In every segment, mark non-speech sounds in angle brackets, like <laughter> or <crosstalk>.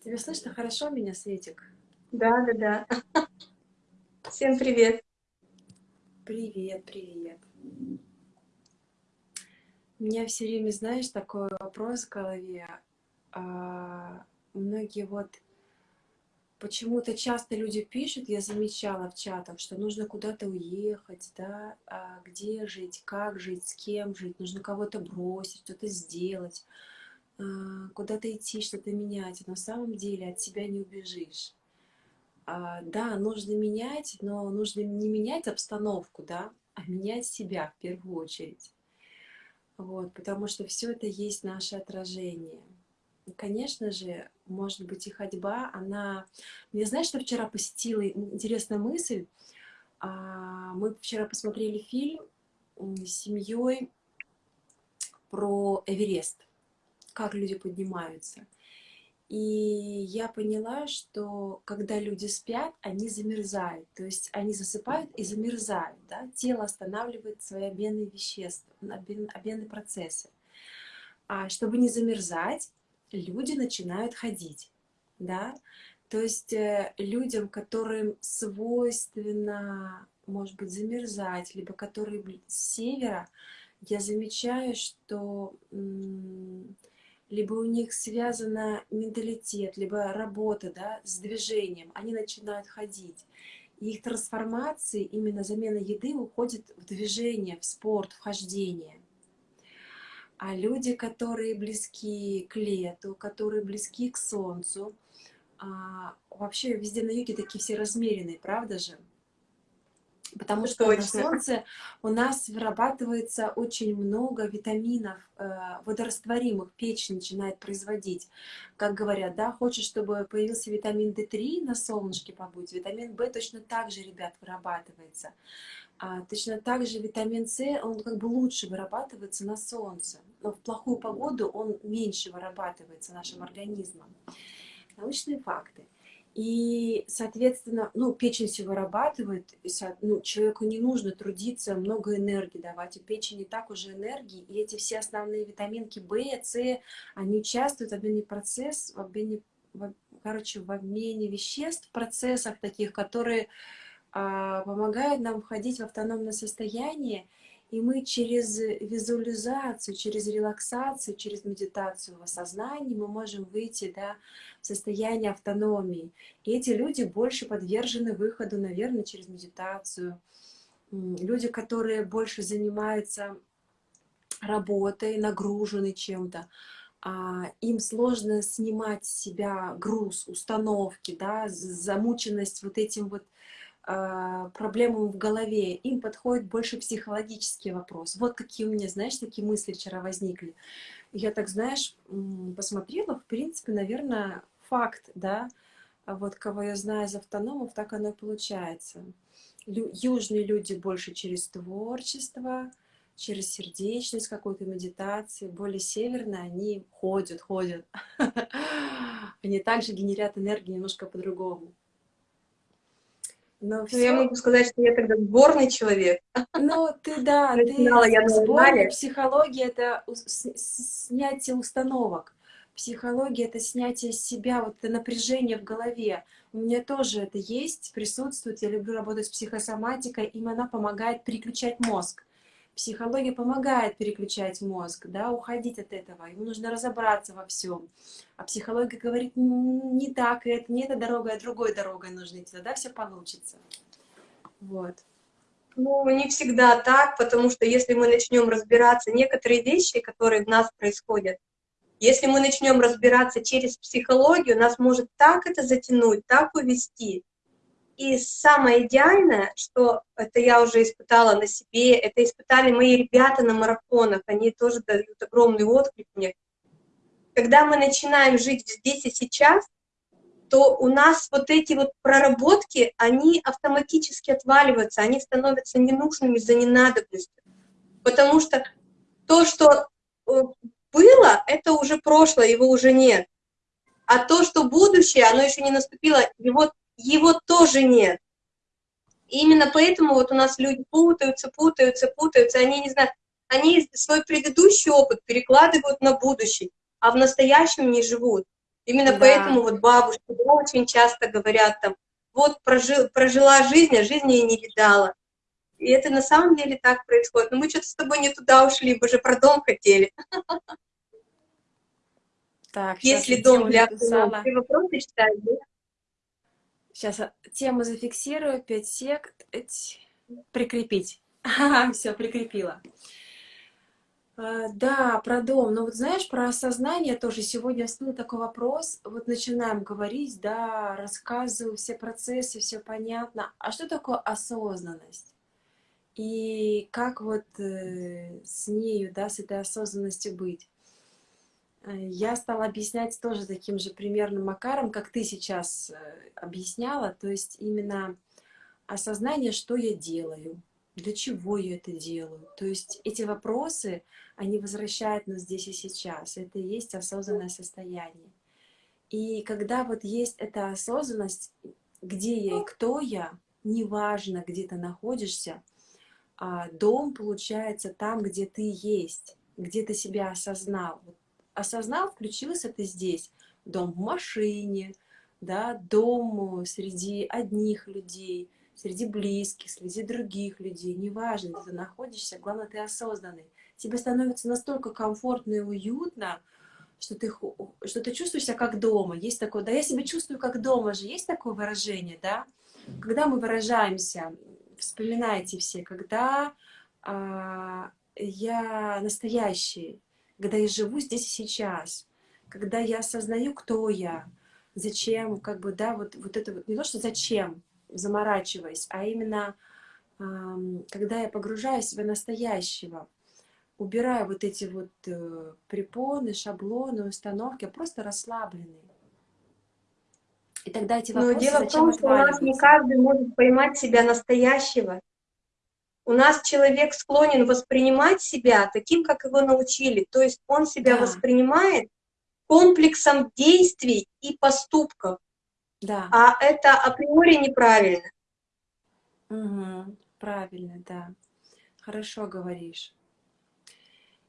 Тебе слышно хорошо меня, Светик? Да, да, да. Всем привет. Привет, привет. У меня все время, знаешь, такой вопрос в голове. А, многие вот почему-то часто люди пишут, я замечала в чатах, что нужно куда-то уехать, да, а где жить, как жить, с кем жить, нужно кого-то бросить, что-то сделать, куда-то идти, что-то менять. Но на самом деле от себя не убежишь. А, да, нужно менять, но нужно не менять обстановку, да, а менять себя в первую очередь. Вот, потому что все это есть наше отражение конечно же, может быть, и ходьба, она... Мне знаешь, что вчера посетила интересная мысль? А, мы вчера посмотрели фильм с семьей про Эверест, как люди поднимаются. И я поняла, что когда люди спят, они замерзают. То есть они засыпают и замерзают. Да? Тело останавливает свои обменные вещества, обменные процессы. А чтобы не замерзать, люди начинают ходить, да, то есть э, людям, которым свойственно, может быть, замерзать, либо которые с севера, я замечаю, что либо у них связано менталитет, либо работа да, с движением, они начинают ходить. И их трансформации, именно замена еды, уходит в движение, в спорт, в хождение. А люди, которые близки к лету, которые близки к солнцу, а, вообще везде на юге такие все размеренные, правда же? Потому что Точно. на солнце у нас вырабатывается очень много витаминов, э, водорастворимых, печень начинает производить. Как говорят, да, хочешь, чтобы появился витамин D3 на солнышке побудь, витамин В точно так же, ребят, вырабатывается. А, точно так же витамин С, он как бы лучше вырабатывается на солнце, но в плохую погоду он меньше вырабатывается нашим организмом. Научные факты. И, соответственно, ну, печень все вырабатывает, и, ну, человеку не нужно трудиться, много энергии давать, у печени так уже энергии, и эти все основные витаминки В, С, они участвуют в обмене процесс, в обмене, в, короче, в обмене веществ, процессах таких, которые а, помогают нам входить в автономное состояние, и мы через визуализацию, через релаксацию, через медитацию в осознании мы можем выйти да, в состояние автономии. И эти люди больше подвержены выходу, наверное, через медитацию. Люди, которые больше занимаются работой, нагружены чем-то, а, им сложно снимать с себя груз, установки, да, замученность вот этим вот а, проблемам в голове, им подходит больше психологический вопрос. Вот какие у меня, знаешь, такие мысли вчера возникли. Я так, знаешь, посмотрела, в принципе, наверное, факт, да, а вот кого я знаю из автономов, так оно и получается. Лю южные люди больше через творчество, через сердечность, какую-то медитации, более северные, они ходят, ходят. <laughs> Они также генерят энергию немножко по-другому. Но все... Ну, я могу сказать, что я тогда сборный человек. Ну, ты, да, <laughs> ты я сборный. Психология — это снятие установок. Психология — это снятие себя, вот это напряжение в голове. У меня тоже это есть, присутствует. Я люблю работать с психосоматикой, им она помогает переключать мозг. Психология помогает переключать мозг, да, уходить от этого. Ему нужно разобраться во всем. А психология говорит, не так, это не эта дорога, а другой дорогой нужно идти, тогда все получится. Вот. Ну, не всегда так, потому что если мы начнем разбираться, некоторые вещи, которые в нас происходят, если мы начнем разбираться через психологию, нас может так это затянуть, так увести, и самое идеальное, что это я уже испытала на себе, это испытали мои ребята на марафонах, они тоже дают огромный отклик мне. Когда мы начинаем жить здесь и сейчас, то у нас вот эти вот проработки, они автоматически отваливаются, они становятся ненужными за ненадобностью. Потому что то, что э, было, это уже прошлое, его уже нет. А то, что будущее, оно еще не наступило, его его тоже нет. И именно поэтому вот у нас люди путаются, путаются, путаются, они не знают, они свой предыдущий опыт перекладывают на будущий, а в настоящем не живут. Именно Да. поэтому вот бабушки да, очень часто говорят там, вот прожил, прожила жизнь, а жизни и не видала. И это на самом деле так происходит. Но мы что-то с тобой не туда ушли, мы же про дом хотели. Так, Есть сейчас ли я дом для? Ты вопросы читаешь, да? Сейчас тему зафиксирую, 5 сек, прикрепить. <laughs> все, прикрепила. А, Да, про дом. Но вот знаешь, про осознание тоже сегодня всплыл такой вопрос. Вот начинаем говорить, да, рассказываю все процессы, все понятно. А что такое осознанность? И как вот э, с нею, да, с этой осознанностью быть? Э, Я стала объяснять тоже таким же примерным макаром, как ты сейчас э, объясняла. То есть именно осознание, что я делаю, для чего я это делаю. То есть эти вопросы, они возвращают нас здесь и сейчас. Это и есть осознанное состояние. И когда вот есть эта осознанность, где я и кто я, неважно, где ты находишься, а, дом получается там, где ты есть, где ты себя осознал. Вот осознал, включился ты здесь. Дом в машине, да, дом среди одних людей, среди близких, среди других людей. Неважно, где ты находишься, главное, ты осознанный. Тебе становится настолько комфортно и уютно, что ты, что ты чувствуешь себя как дома. Есть такое, да, я себя чувствую как дома же, есть такое выражение, да? Когда мы выражаемся, вспоминайте все, когда а, я настоящий, когда я живу здесь и сейчас, когда я осознаю, кто я, зачем, как бы, да, вот, вот это вот, не то, что зачем, заморачиваясь, а именно, ам, когда я погружаю себя настоящего, убираю вот эти вот э, препоны, шаблоны, установки, а просто расслабленный. И тогда эти Но вопросы дело в том, что у нас не каждый может поймать себя настоящего. У нас человек склонен воспринимать себя таким, как его научили. То есть он себя Да, воспринимает комплексом действий и поступков. да, А это априори неправильно. мгм, правильно, да. Хорошо говоришь.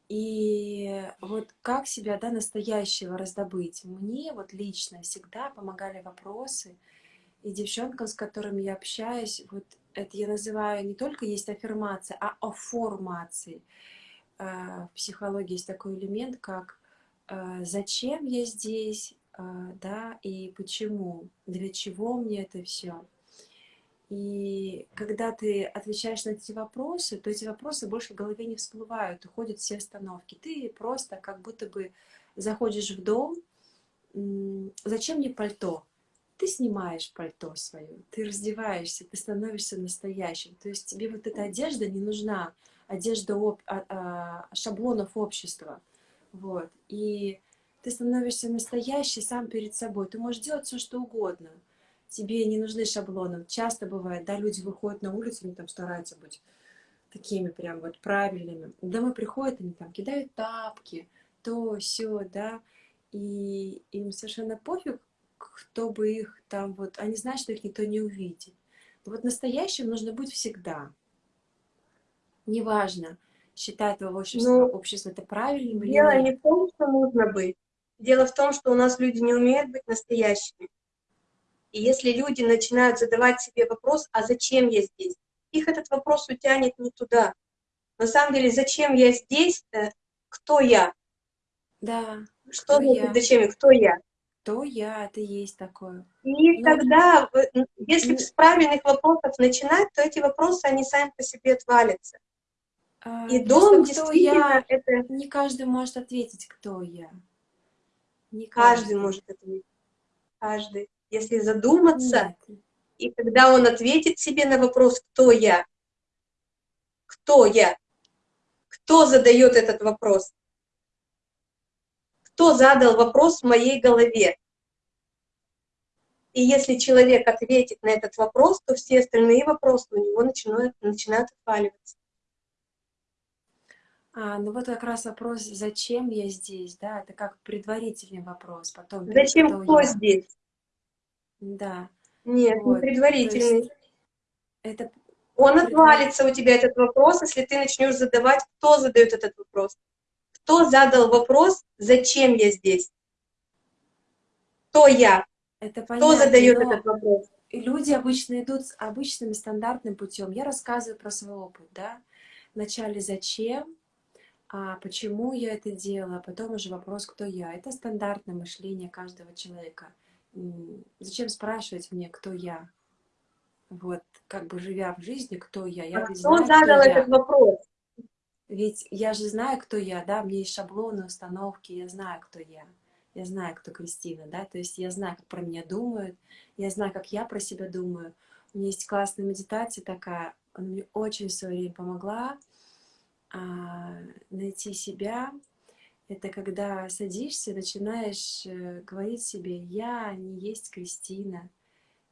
И вот как себя, да, настоящего раздобыть? Мне вот лично всегда помогали вопросы, и девчонкам, с которыми я общаюсь, вот это я называю не только есть аффирмация, а оформации. А, В психологии есть такой элемент, как а, зачем я здесь, а, да, и почему, для чего мне это все. И когда ты отвечаешь на эти вопросы, то эти вопросы больше в голове не всплывают, уходят все остановки. Ты просто как будто бы заходишь в дом, зачем мне пальто? Ты снимаешь пальто свое, ты раздеваешься, ты становишься настоящим. То есть тебе вот эта одежда не нужна, одежда об- а- а, шаблонов общества. Вот. И ты становишься настоящий сам перед собой. Ты можешь делать все, что угодно. Тебе не нужны шаблоны. Часто бывает, да, люди выходят на улицу, они там стараются быть такими прям вот правильными. Домой приходят, они там кидают тапки, то, все, да, и им совершенно пофиг, кто бы их там вот, они знают, что их никто не увидит. Но вот настоящим нужно быть всегда. Неважно, считает твое общество, Ну, общество это правильным или дело не нет. в том, что нужно быть. Дело в том, что у нас люди не умеют быть настоящими. И если люди начинают задавать себе вопрос, а зачем я здесь? Их этот вопрос утянет не туда. На самом деле, зачем я здесь? э, Кто я? Да, Что кто я? зачем я? Кто я? Кто я? Это есть такое. И Ну, тогда, н- если с правильных вопросов начинать, то эти вопросы, они сами по себе отвалятся. а, И дом кто действительно я, это не каждый может ответить, кто я. Не каждый каждый. может ответить. Каждый. Если задуматься, Нет. и когда он ответит себе на вопрос, кто я, кто я, кто задает этот вопрос, кто задал вопрос в моей голове. И если человек ответит на этот вопрос, то все остальные вопросы у него начинают, начинают отваливаться. А, ну вот как раз вопрос, зачем я здесь, да, это как предварительный вопрос, потом Зачем кто кто я, здесь? да, Нет, не вот, то предварительный. есть это Он отвалится у тебя этот вопрос, если ты начнешь задавать, кто задает этот вопрос. Кто задал вопрос, зачем я здесь? кто я? Это Кто понятно, задает но этот вопрос? люди обычно идут с обычным стандартным путем. Я рассказываю про свой опыт, да. Вначале зачем, а почему я это делала, а потом уже вопрос, кто я. Это стандартное мышление каждого человека. Зачем спрашивать мне, кто я? Вот, как бы живя в жизни, кто я? Я А кто знаю, кто задал я. этот вопрос? Ведь я же знаю, кто я, да, мне есть шаблоны, установки, я знаю, кто я. Я знаю, кто Кристина, да, то есть я знаю, как про меня думают, я знаю, как я про себя думаю. У меня есть классная медитация такая, она мне очень в свое время помогла а, найти себя. Это когда садишься, начинаешь э, говорить себе, я не есть Кристина,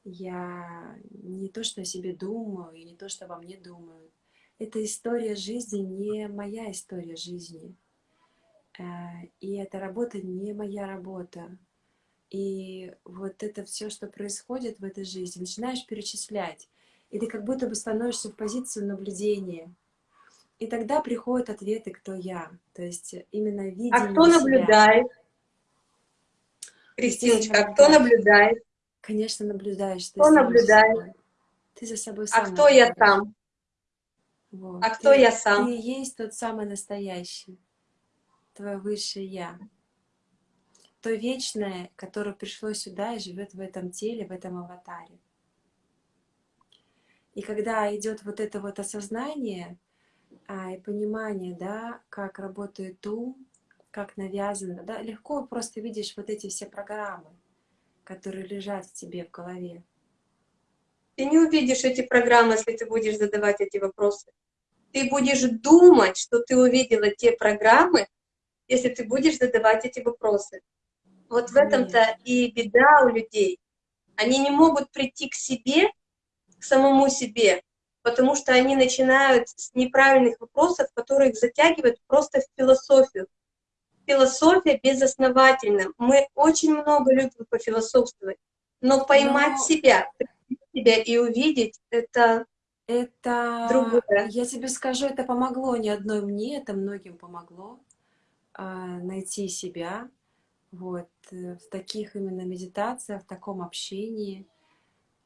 я не то, что о себе думаю, и не то, что обо мне думают. Эта история жизни не моя история жизни. Э, И эта работа не моя работа. И вот это все, что происходит в этой жизни, начинаешь перечислять. И ты как будто бы становишься в позицию наблюдения. И тогда приходят ответы, кто я. То есть именно А видение кто себя. наблюдает? Кристиночка, а кто наблюдает? Конечно, наблюдаешь ты Кто за наблюдает? Ты за собой А кто я наблюдаешь. Вот. А кто Ты- я сам? Ты и есть тот самый настоящий, твое высшее Я. То вечное, которое пришло сюда и живет в этом теле, в этом аватаре. И когда идет вот это вот осознание а, и понимание, да, как работает ум, как навязано, да, легко просто видишь вот эти все программы, которые лежат в тебе в голове. Ты не увидишь эти программы, если ты будешь задавать эти вопросы. Ты будешь думать, что ты увидела те программы, если ты будешь задавать эти вопросы. Вот в этом-то и беда у людей. Они не могут прийти к себе, к самому себе, потому что они начинают с неправильных вопросов, которые их затягивают просто в философию. Философия безосновательна. Мы очень много любим пофилософствовать, но поймать Но- себя, себя и увидеть это Это, Другое. я тебе скажу, это помогло не одной мне, это многим помогло а, найти себя вот э, в таких именно медитациях, в таком общении.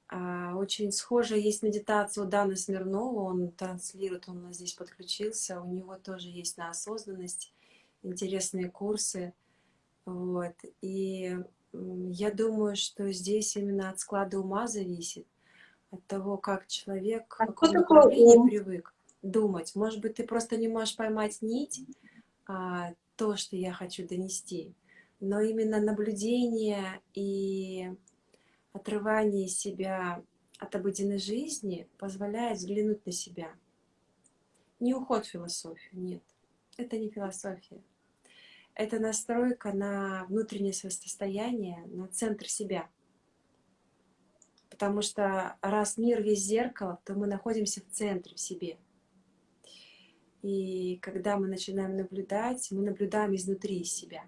А, Очень схожая есть медитация у Даны Смирнова, он транслирует, он у нас здесь подключился, у него тоже есть на осознанность интересные курсы. Вот. И я думаю, что здесь именно от склада ума зависит, от того, как человек, А в что каком такое направлении ум? привык думать. Может быть, ты просто не можешь поймать нить, а, то, что я хочу донести. Но именно наблюдение и отрывание себя от обыденной жизни позволяет взглянуть на себя. Не уход в философию, нет. Это не философия. Это настройка на внутреннее состояние, на центр себя. Потому что раз мир весь зеркало, то мы находимся в центре, в себе. И когда мы начинаем наблюдать, мы наблюдаем изнутри себя.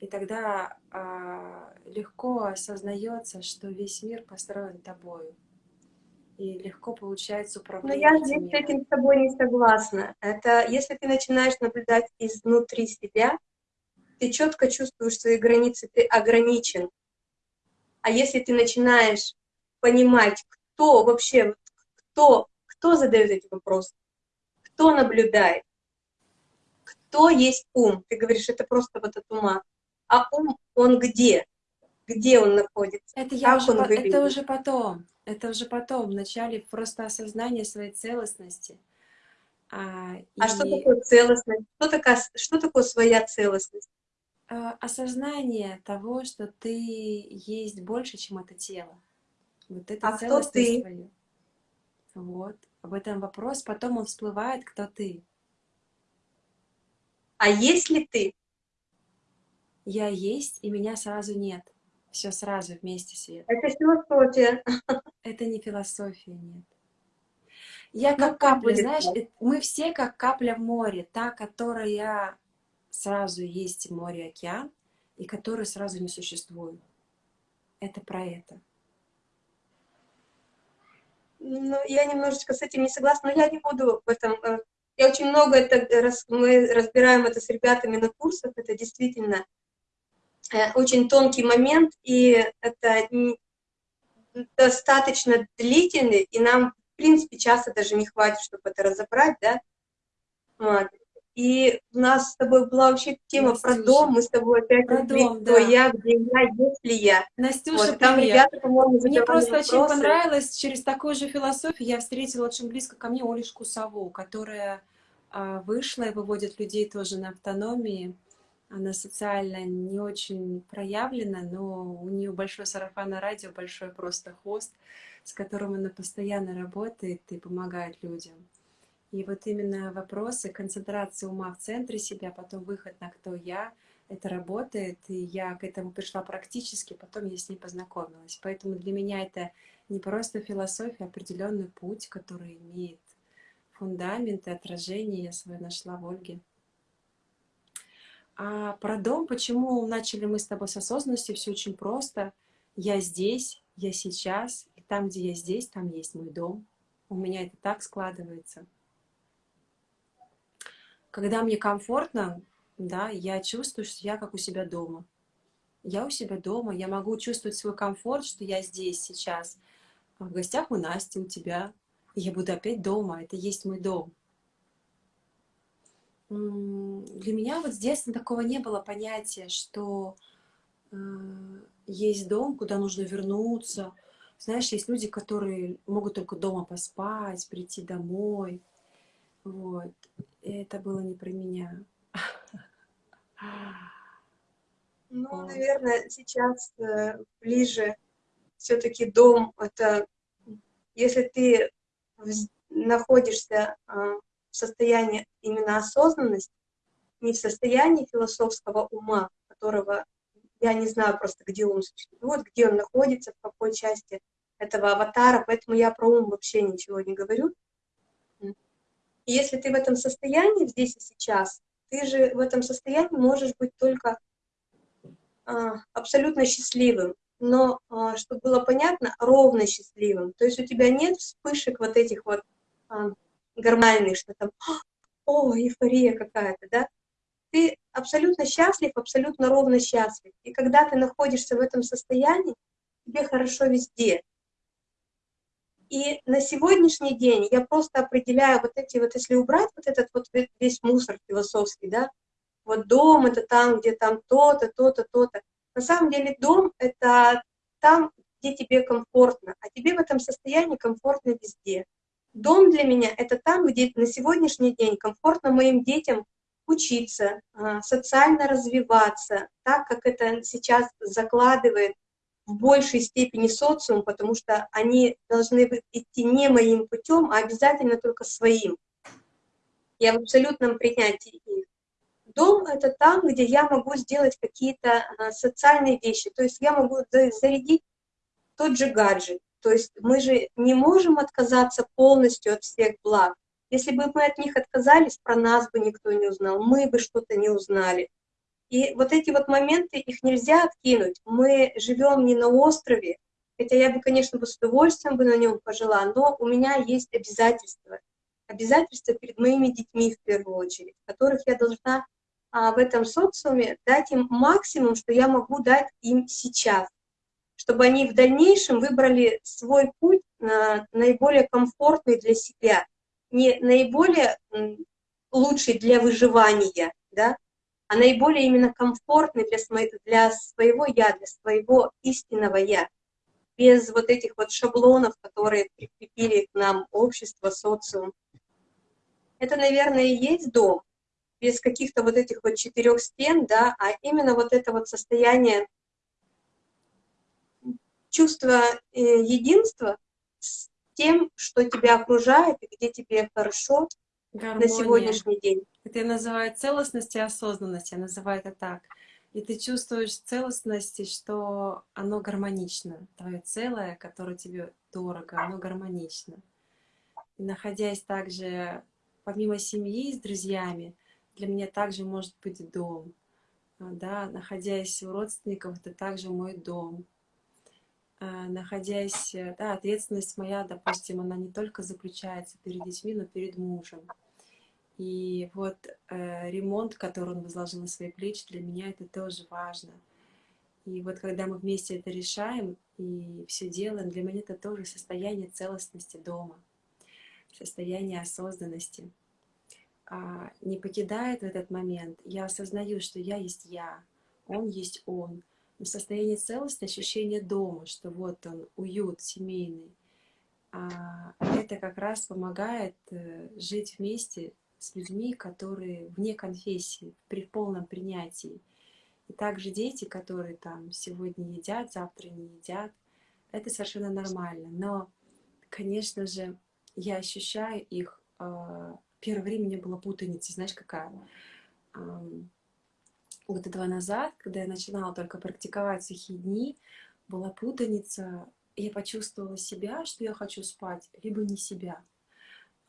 И тогда а, легко осознается, что весь мир построен тобою. И легко получается Но управление я здесь с миром. этим с тобой не согласна. Это если ты начинаешь наблюдать изнутри себя, ты четко чувствуешь свои границы, ты ограничен. А если ты начинаешь понимать, кто вообще, кто, кто задает эти вопросы, кто наблюдает, кто есть ум, ты говоришь, это просто вот от ума. А ум, он где? Где он находится? Это, я уже, он по- это выглядит? уже потом. Это уже потом. Вначале просто осознание своей целостности. А, А что и такое целостность? Что такое, что такое своя целостность? А, осознание того, что ты есть больше, чем это тело. Вот это А кто ты? твоя. Вот. Об этом вопрос. Потом он всплывает, кто ты. А есть ли ты? Я есть, и меня сразу нет. Все сразу вместе, Свет. Это философия. Это не философия, нет. Я Ну, как капля, знаешь, э, мы все как капля в море, та, которая сразу есть море, океан, и которая сразу не существует. Это про это. Ну, я немножечко с этим не согласна, но я не буду в этом... э, Я очень много это... раз- Мы разбираем это с ребятами на курсах, это действительно... э, очень тонкий момент, и это достаточно длительный, и нам, в принципе, часто даже не хватит, чтобы это разобрать, да. И у нас с тобой была вообще тема Настюша. про дом, мы с тобой опять про дом, кто да. я, где я, если я. Настюша, вот, там привет. ребята, Мне просто вопросы. очень понравилось, через такую же философию я встретила очень близко ко мне Олешку Саву, которая а, вышла и выводит людей тоже на автономии. Она социально не очень проявлена, но у нее большой сарафан радио, большой просто хост, с которым она постоянно работает и помогает людям. И вот именно вопросы концентрации ума в центре себя, потом выход на кто я, это работает, и я к этому пришла практически, потом я с ней познакомилась. Поэтому для меня это не просто философия, а определенный путь, который имеет фундамент и отражение, я свое нашла в Ольге. А про дом, почему начали мы с тобой с осознанности, все очень просто. Я здесь, я сейчас, и там, где я здесь, там есть мой дом. У меня это так складывается. Когда мне комфортно, да, я чувствую, что я как у себя дома. Я у себя дома, я могу чувствовать свой комфорт, что я здесь сейчас. В гостях у Насти, у тебя. я буду опять дома, это есть мой дом. Для меня вот с детства такого не было понятия, что э, есть дом, куда нужно вернуться. Знаешь, есть люди, которые могут только дома поспать, прийти домой. Вот. Это было не про меня. Ну, наверное, сейчас э, ближе все-таки дом, это если ты находишься э, в состоянии именно осознанности, не в состоянии философского ума, которого я не знаю просто, где он существует, где он находится, в какой части этого аватара, поэтому я про ум вообще ничего не говорю. И если ты в этом состоянии, здесь и сейчас, ты же в этом состоянии можешь быть только а, абсолютно счастливым, но, а, чтобы было понятно, ровно счастливым. То есть у тебя нет вспышек вот этих вот а, гормональных, что там, о, эйфория какая-то, да? Ты абсолютно счастлив, абсолютно ровно счастлив. И когда ты находишься в этом состоянии, тебе хорошо везде. И на сегодняшний день я просто определяю вот эти вот, если убрать вот этот вот весь мусор философский, да, вот дом это там, где там то-то, то-то, то-то. На самом деле дом это там, где тебе комфортно, а тебе в этом состоянии комфортно везде. Дом для меня это там, где на сегодняшний день комфортно моим детям учиться, а, социально развиваться, так как это сейчас закладывает в большей степени социум, потому что они должны идти не моим путем, а обязательно только своим. Я в абсолютном принятии их. Дом — это там, где я могу сделать какие-то а, социальные вещи, то есть я могу зарядить тот же гаджет. То есть мы же не можем отказаться полностью от всех благ. Если бы мы от них отказались, про нас бы никто не узнал, мы бы что-то не узнали. И вот эти вот моменты, их нельзя откинуть. Мы живем не на острове, хотя я бы, конечно, бы с удовольствием бы на нем пожила, но у меня есть обязательства. Обязательства перед моими детьми в первую очередь, которых я должна а, в этом социуме дать им максимум, что я могу дать им сейчас, чтобы они в дальнейшем выбрали свой путь на, наиболее комфортный для себя, не наиболее лучший для выживания, да, а наиболее именно комфортный для, для своего «я», для своего истинного «я», без вот этих вот шаблонов, которые прикрепили к нам общество, социум. Это, наверное, и есть дом, без каких-то вот этих вот четырех стен, да, а именно вот это вот состояние чувства э, единства с тем, что тебя окружает и где тебе хорошо, Гармония. на сегодняшний день. Это я называю целостность и осознанность, я называю это так. И ты чувствуешь целостность, что оно гармонично. Твое целое, которое тебе дорого, оно гармонично. И находясь также, помимо семьи с друзьями, для меня также может быть дом. А, да, находясь у родственников, это также мой дом. А, находясь, да, ответственность моя, допустим, она не только заключается перед детьми, но перед мужем. И вот э, ремонт, который он возложил на свои плечи, для меня это тоже важно. И вот когда мы вместе это решаем и все делаем, для меня это тоже состояние целостности дома, состояние осознанности. А, не покидает в этот момент, я осознаю, что я есть я, он есть он. Но состояние целости, ощущение дома, что вот он, уют семейный, а, это как раз помогает э, жить вместе с людьми, которые вне конфессии, при полном принятии. И также дети, которые там сегодня едят, завтра не едят, это совершенно нормально. Но, конечно же, я ощущаю их. А, первое время не было путаницы, знаешь, какая? Года два назад, когда я начинала только практиковать сухие дни, была путаница. Я почувствовала себя, что я хочу спать, либо не себя.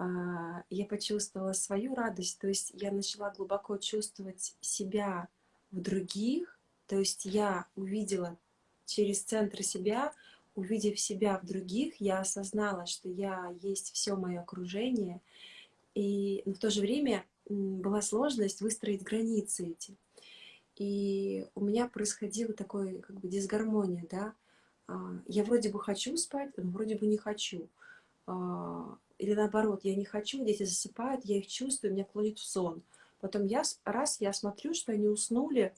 А, я почувствовала свою радость, то есть я начала глубоко чувствовать себя в других, то есть я увидела через центр себя, увидев себя в других, я осознала, что я есть все мое окружение, и в то же время была сложность выстроить границы эти. И у меня происходила такой как бы дисгармония, да, а, я вроде бы хочу спать, но вроде бы не хочу. Или наоборот, я не хочу, дети засыпают, я их чувствую, меня клонит в сон. Потом я, раз я смотрю, что они уснули,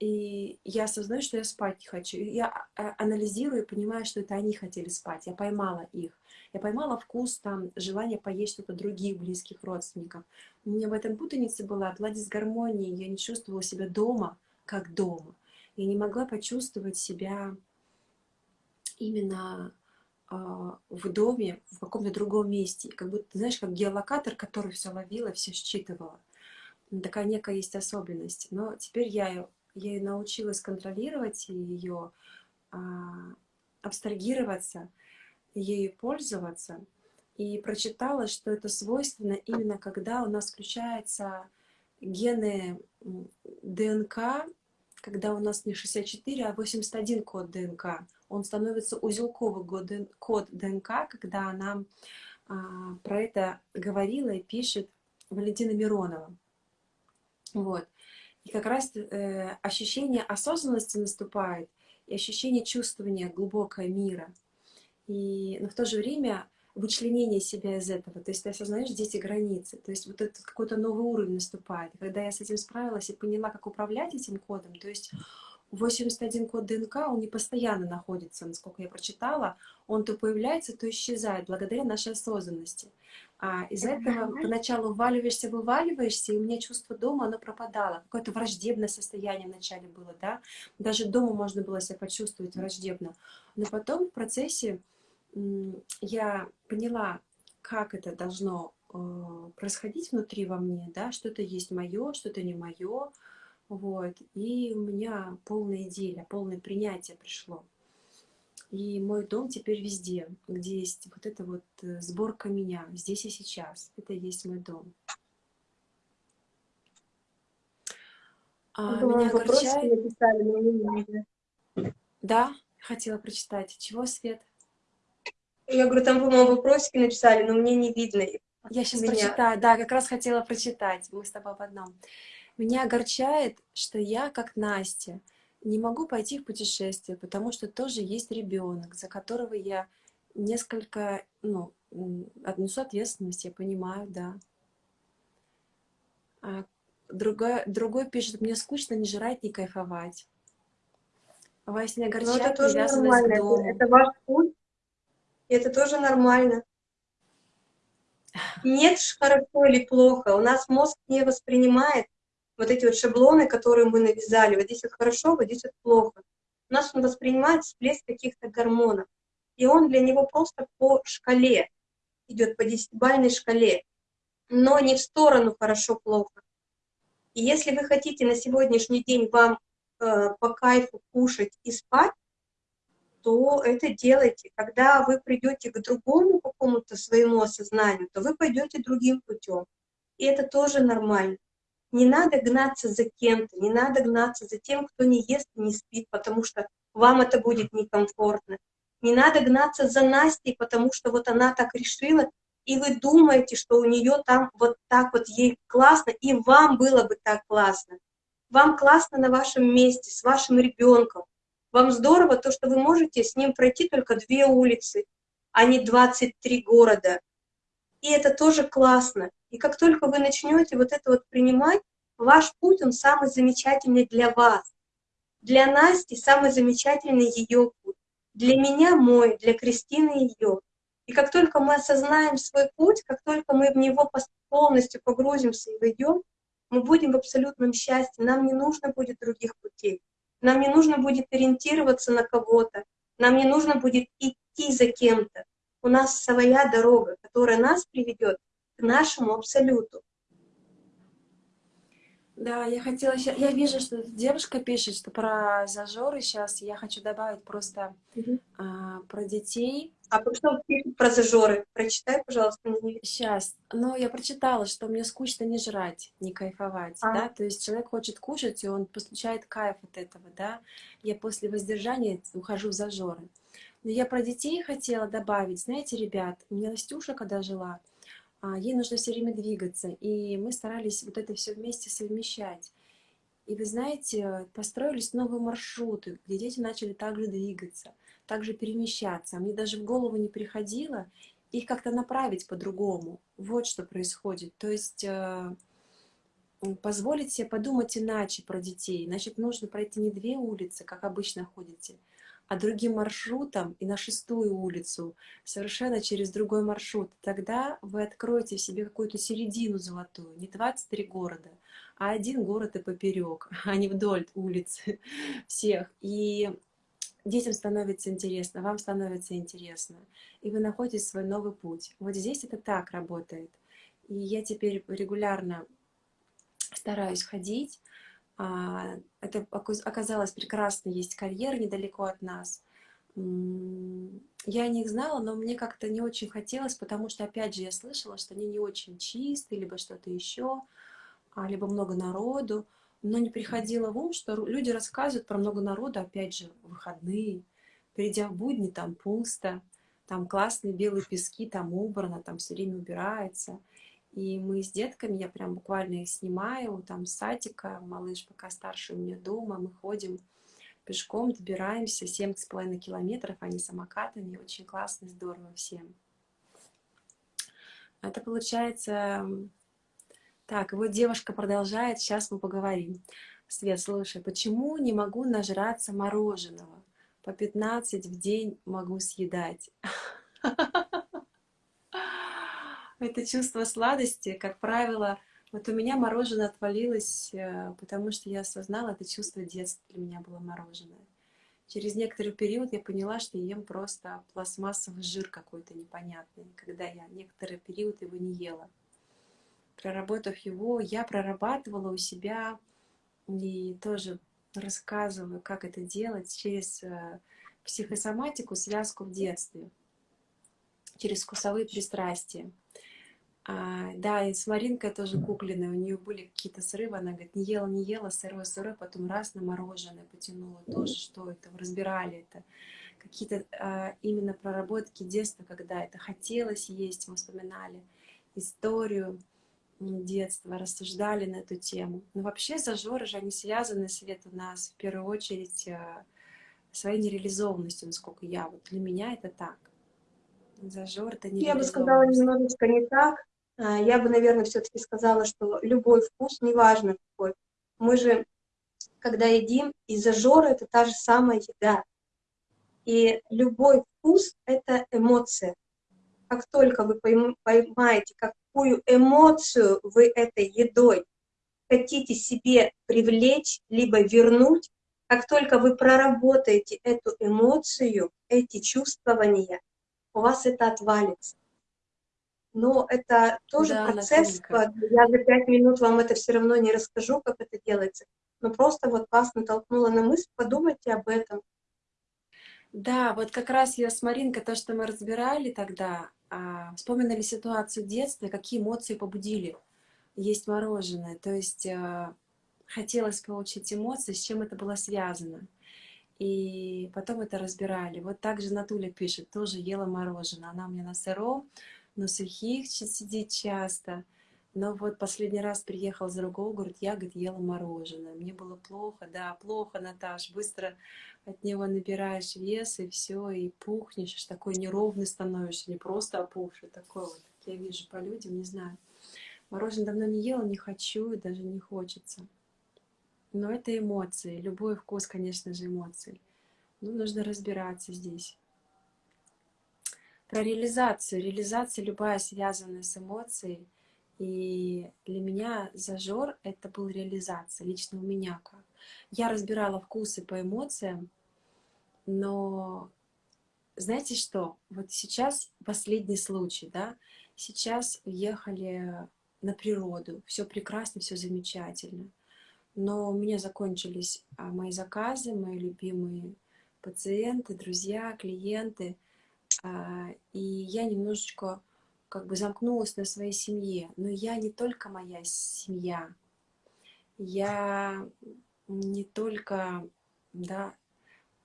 и я осознаю, что я спать не хочу. я а, анализирую и понимаю, что это они хотели спать. Я поймала их. Я поймала вкус, там, желание поесть что-то других близких родственников. У меня в этом путанице была, была дисгармония. Я не чувствовала себя дома, как дома. Я не могла почувствовать себя именно в доме, в каком-то другом месте. Как будто, знаешь, как геолокатор, который все ловила, все считывала. Такая некая есть особенность. Но теперь я, ее научилась контролировать ее а, абстрагироваться, ею пользоваться. И прочитала, что это свойственно именно когда у нас включаются гены ДНК, когда у нас не 64, а 81 код ДНК он становится узелковый код ДНК, когда она а, про это говорила и пишет Валентина Миронова. Вот. И как раз э, ощущение осознанности наступает, и ощущение чувствования глубокого мира. И, но в то же время вычленение себя из этого. То есть ты осознаешь здесь границы. То есть вот этот какой-то новый уровень наступает. Когда я с этим справилась и поняла, как управлять этим кодом, то есть 81 код ДНК, он не постоянно находится, насколько я прочитала. Он то появляется, то исчезает, благодаря нашей осознанности. А из-за этого поначалу вваливаешься, вываливаешься, и у меня чувство дома, оно пропадало. Какое-то враждебное состояние вначале было, да. Даже дома можно было себя почувствовать враждебно. Но потом в процессе я поняла, как это должно э, происходить внутри во мне, да, что-то есть мое, что-то не мое, вот. И у меня полная идея, полное принятие пришло. И мой дом теперь везде, где есть вот эта вот э, сборка меня, здесь и сейчас. Это и есть мой дом. А, меня огорчает... Написали, да, хотела прочитать. Чего, Свет? Я говорю, там, по-моему, вопросики написали, но мне не видно их. Я сейчас меня. прочитаю. Да, как раз хотела прочитать. Мы с тобой в одном. Меня огорчает, что я, как Настя, не могу пойти в путешествие, потому что тоже есть ребенок, за которого я несколько, ну, отнесу ответственность, я понимаю, да. А другой, другой пишет, мне скучно не жрать, не кайфовать. Вас не огорчает Но это тоже нормально, это, это ваш путь, это тоже нормально. Нет хорошо или плохо, у нас мозг не воспринимает вот эти вот шаблоны, которые мы навязали, вот здесь вот хорошо, вот здесь вот плохо. У нас он воспринимает всплеск каких-то гормонов, и он для него просто по шкале идет, по десятибальной шкале, но не в сторону хорошо-плохо. И если вы хотите на сегодняшний день вам э, по кайфу кушать и спать, то это делайте. Когда вы придете к другому какому-то своему осознанию, то вы пойдете другим путем. И это тоже нормально. Не надо гнаться за кем-то, не надо гнаться за тем, кто не ест и не спит, потому что вам это будет некомфортно. Не надо гнаться за Настей, потому что вот она так решила, и вы думаете, что у нее там вот так вот ей классно, и вам было бы так классно. Вам классно на вашем месте, с вашим ребенком, Вам здорово то, что вы можете с ним пройти только две улицы, а не 23 города. И это тоже классно. И как только вы начнете вот это вот принимать, ваш путь, он самый замечательный для вас. Для Насти самый замечательный ее путь. Для меня мой, для Кристины ее. И как только мы осознаем свой путь, как только мы в него полностью погрузимся и войдем, мы будем в абсолютном счастье, нам не нужно будет других путей. Нам не нужно будет ориентироваться на кого-то, нам не нужно будет идти за кем-то. У нас своя дорога, которая нас приведет к нашему абсолюту. Да, я хотела. Я вижу, что девушка пишет, что про зажоры сейчас. Я хочу добавить просто угу. а, про детей. А что пишет про зажоры? Прочитай, пожалуйста, мне. Сейчас. Ну, я прочитала, что мне скучно не жрать, не кайфовать, а. да? То есть человек хочет кушать, и он получает кайф от этого, да? Я после воздержания ухожу в зажоры. Но я про детей хотела добавить. Знаете, ребят, у меня Настюша, когда жила, а, ей нужно все время двигаться, и мы старались вот это все вместе совмещать. И вы знаете, построились новые маршруты, где дети начали также двигаться, также перемещаться. А мне даже в голову не приходило их как-то направить по-другому. Вот что происходит. То есть э, позволить себе подумать иначе про детей. Значит, нужно пройти не две улицы, как обычно ходите, а другим маршрутом и на шестую улицу, совершенно через другой маршрут. Тогда вы откроете в себе какую-то середину золотую, не 23 города, а один город и поперек, <laughs> а не вдоль улиц <laughs> всех. И детям становится интересно, вам становится интересно, и вы находите свой новый путь. Вот здесь это так работает. И я теперь регулярно стараюсь ходить, это оказалось прекрасно, есть карьер недалеко от нас. Я не их знала, но мне как-то не очень хотелось, потому что, опять же, я слышала, что они не очень чистые, либо что-то еще, а, либо много народу. Но не приходило в ум, что люди рассказывают про много народу, опять же, выходные. Придя в будни, там пусто, там классные белые пески, там убрано, там все время убирается. И мы с детками, я прям буквально их снимаю, там с садика, малыш пока старше у меня дома, мы ходим пешком, добираемся 7,5 километров, не самокатами, очень классно, здорово всем. Это получается... Так, вот девушка продолжает, сейчас мы поговорим. Свет, слушай, почему не могу нажраться мороженого? По 15 в день могу съедать. <laughs> это чувство сладости, как правило, вот у меня мороженое отвалилось, э, потому что я осознала, это чувство детства для меня было мороженое. Через некоторый период я поняла, что ем просто пластмассовый жир какой-то непонятный, когда я некоторый период его не ела. Проработав его, я прорабатывала у себя и тоже рассказываю, как это делать через э, психосоматику, связку в детстве, через вкусовые пристрастия. А, да, и с Маринкой тоже кукленной, у нее были какие-то срывы, она говорит, не ела, не ела, сырое, сырое, потом раз на мороженое потянула, тоже что это, разбирали это. Какие-то а, именно проработки детства, когда это хотелось есть, мы вспоминали историю детства, рассуждали на эту тему. Но вообще зажоры же, они связаны, Свет, у нас в первую очередь а, своей нереализованностью, насколько я, вот для меня это так. Зажор это не Я бы сказала немножечко не так. А, я бы, наверное, все-таки сказала, что любой вкус, неважно какой, мы же, когда едим, из-за жора это та же самая еда. И любой вкус — это эмоция. Как только вы поймаете, какую эмоцию вы этой едой хотите себе привлечь, либо вернуть, как только вы проработаете эту эмоцию, эти чувствования, у вас это отвалится но это тоже да, процесс. Я за пять минут вам это все равно не расскажу, как это делается. Но просто вот вас натолкнула на мысль, подумайте об этом. Да, вот как раз я с Маринкой, то, что мы разбирали тогда, а, вспоминали ситуацию детства, какие эмоции побудили есть мороженое. То есть а, хотелось получить эмоции, с чем это было связано. И потом это разбирали. Вот также Натуля пишет, тоже ела мороженое. Она у меня на сыром, на сухих сидит часто. Но вот последний раз приехал из другого говорит, я, говорит, ела мороженое. Мне было плохо, да, плохо, Наташ, быстро от него набираешь вес, и все, и пухнешь, такой неровный становишься, не просто опухший, такой вот. Я вижу по людям, не знаю. Мороженое давно не ела, не хочу, даже не хочется. Но это эмоции. Любой вкус, конечно же, эмоции. Ну, нужно разбираться здесь. Про реализацию. Реализация любая связанная с эмоцией – и для меня зажор — это был реализация, лично у меня как. Я разбирала вкусы по эмоциям, но знаете что? Вот сейчас последний случай, да? Сейчас уехали на природу, все прекрасно, все замечательно. Но у меня закончились а, мои заказы, мои любимые пациенты, друзья, клиенты. А, и я немножечко как бы замкнулась на своей семье. Но я не только моя семья, я не только, да,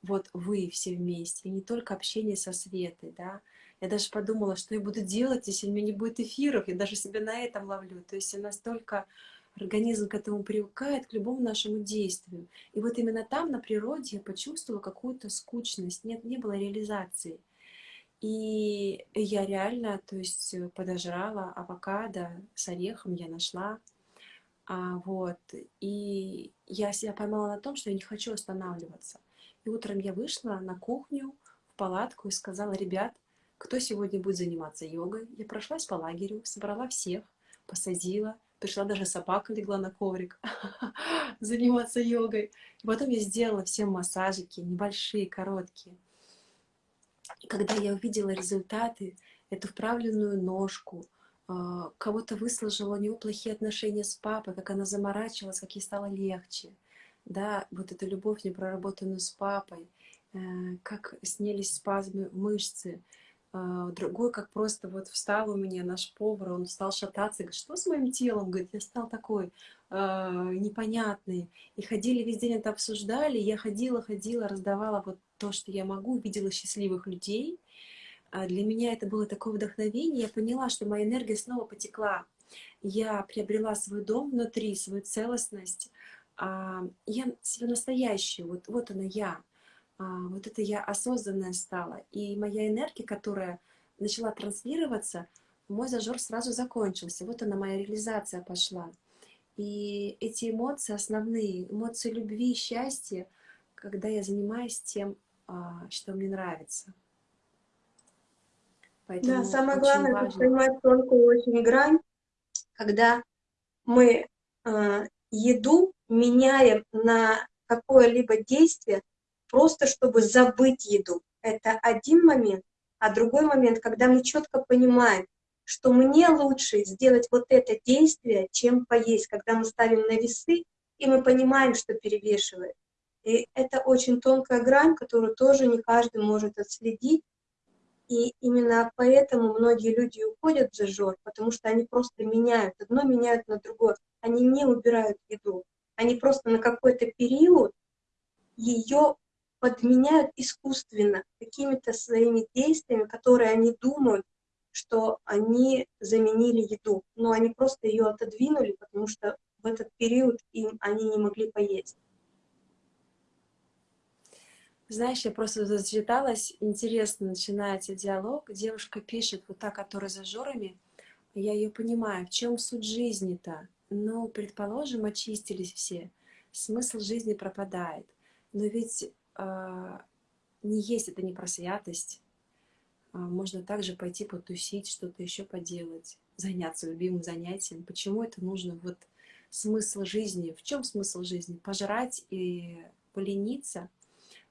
вот вы все вместе, и не только общение со Светой, да. Я даже подумала, что я буду делать, если у меня не будет эфиров, я даже себя на этом ловлю. То есть настолько организм к этому привыкает, к любому нашему действию. И вот именно там, на природе, я почувствовала какую-то скучность, нет, не было реализации. И я реально, то есть, э, подожрала авокадо с орехом, я нашла. А, вот. И я себя поймала на том, что я не хочу останавливаться. И утром я вышла на кухню, в палатку и сказала, ребят, кто сегодня будет заниматься йогой? Я прошлась по лагерю, собрала всех, посадила, пришла даже собака легла на коврик <laughs> заниматься йогой. И потом я сделала всем массажики, небольшие, короткие. Когда я увидела результаты, эту вправленную ножку, а, кого-то выслужила у него плохие отношения с папой, как она заморачивалась, как ей стало легче. Да, вот эту любовь непроработанную с папой, э, как снялись спазмы мышцы, а, другой, как просто вот встал у меня наш повар, он стал шататься, говорит, что с моим телом? Говорит, я стал такой э, непонятный. И ходили весь день это обсуждали, я ходила, ходила, раздавала вот то, что я могу, видела счастливых людей. А для меня это было такое вдохновение, я поняла, что моя энергия снова потекла. Я приобрела свой дом внутри, свою целостность. А, я себя настоящую, вот, вот она я. А, вот это я осознанная стала. И моя энергия, которая начала транслироваться, мой зажор сразу закончился. Вот она, моя реализация пошла. И эти эмоции основные, эмоции любви, счастья, когда я занимаюсь тем, что мне нравится. Поэтому да, самое главное, важно... это понимать тонкую очень грань, когда мы э, еду меняем на какое-либо действие, просто чтобы забыть еду. Это один момент. А другой момент, когда мы четко понимаем, что мне лучше сделать вот это действие, чем поесть, когда мы ставим на весы, и мы понимаем, что перевешивает. И это очень тонкая грань, которую тоже не каждый может отследить. И именно поэтому многие люди уходят в зажор, потому что они просто меняют, одно меняют на другое. Они не убирают еду, они просто на какой-то период ее подменяют искусственно какими-то своими действиями, которые они думают, что они заменили еду, но они просто ее отодвинули, потому что в этот период им они не могли поесть. Знаешь, я просто зачиталась, интересно начинается диалог, девушка пишет, вот та, которая за жорами, я ее понимаю, в чем суть жизни-то? Ну, предположим, очистились все, смысл жизни пропадает. Но ведь э, не есть это не про святость. Э, можно также пойти потусить, что-то еще поделать, заняться любимым занятием. Почему это нужно? Вот смысл жизни. В чем смысл жизни? Пожрать и полениться –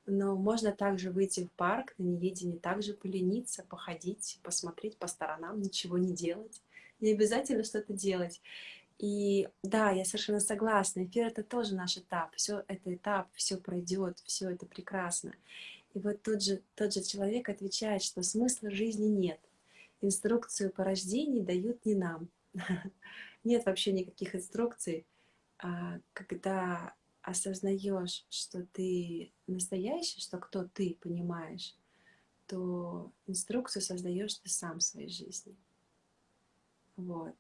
но можно также выйти в парк на неведении, также полениться, походить, посмотреть по сторонам, ничего не делать. Не обязательно что-то делать. И да, я совершенно согласна, эфир это тоже наш этап, все это этап, все пройдет, все это прекрасно. И вот тот же, тот же человек отвечает, что смысла жизни нет. Инструкцию по рождению дают не нам. <laughs> Нет вообще никаких инструкций, а, когда осознаешь, что ты настоящий, что кто ты понимаешь, то инструкцию создаешь ты сам в своей жизни. Вот.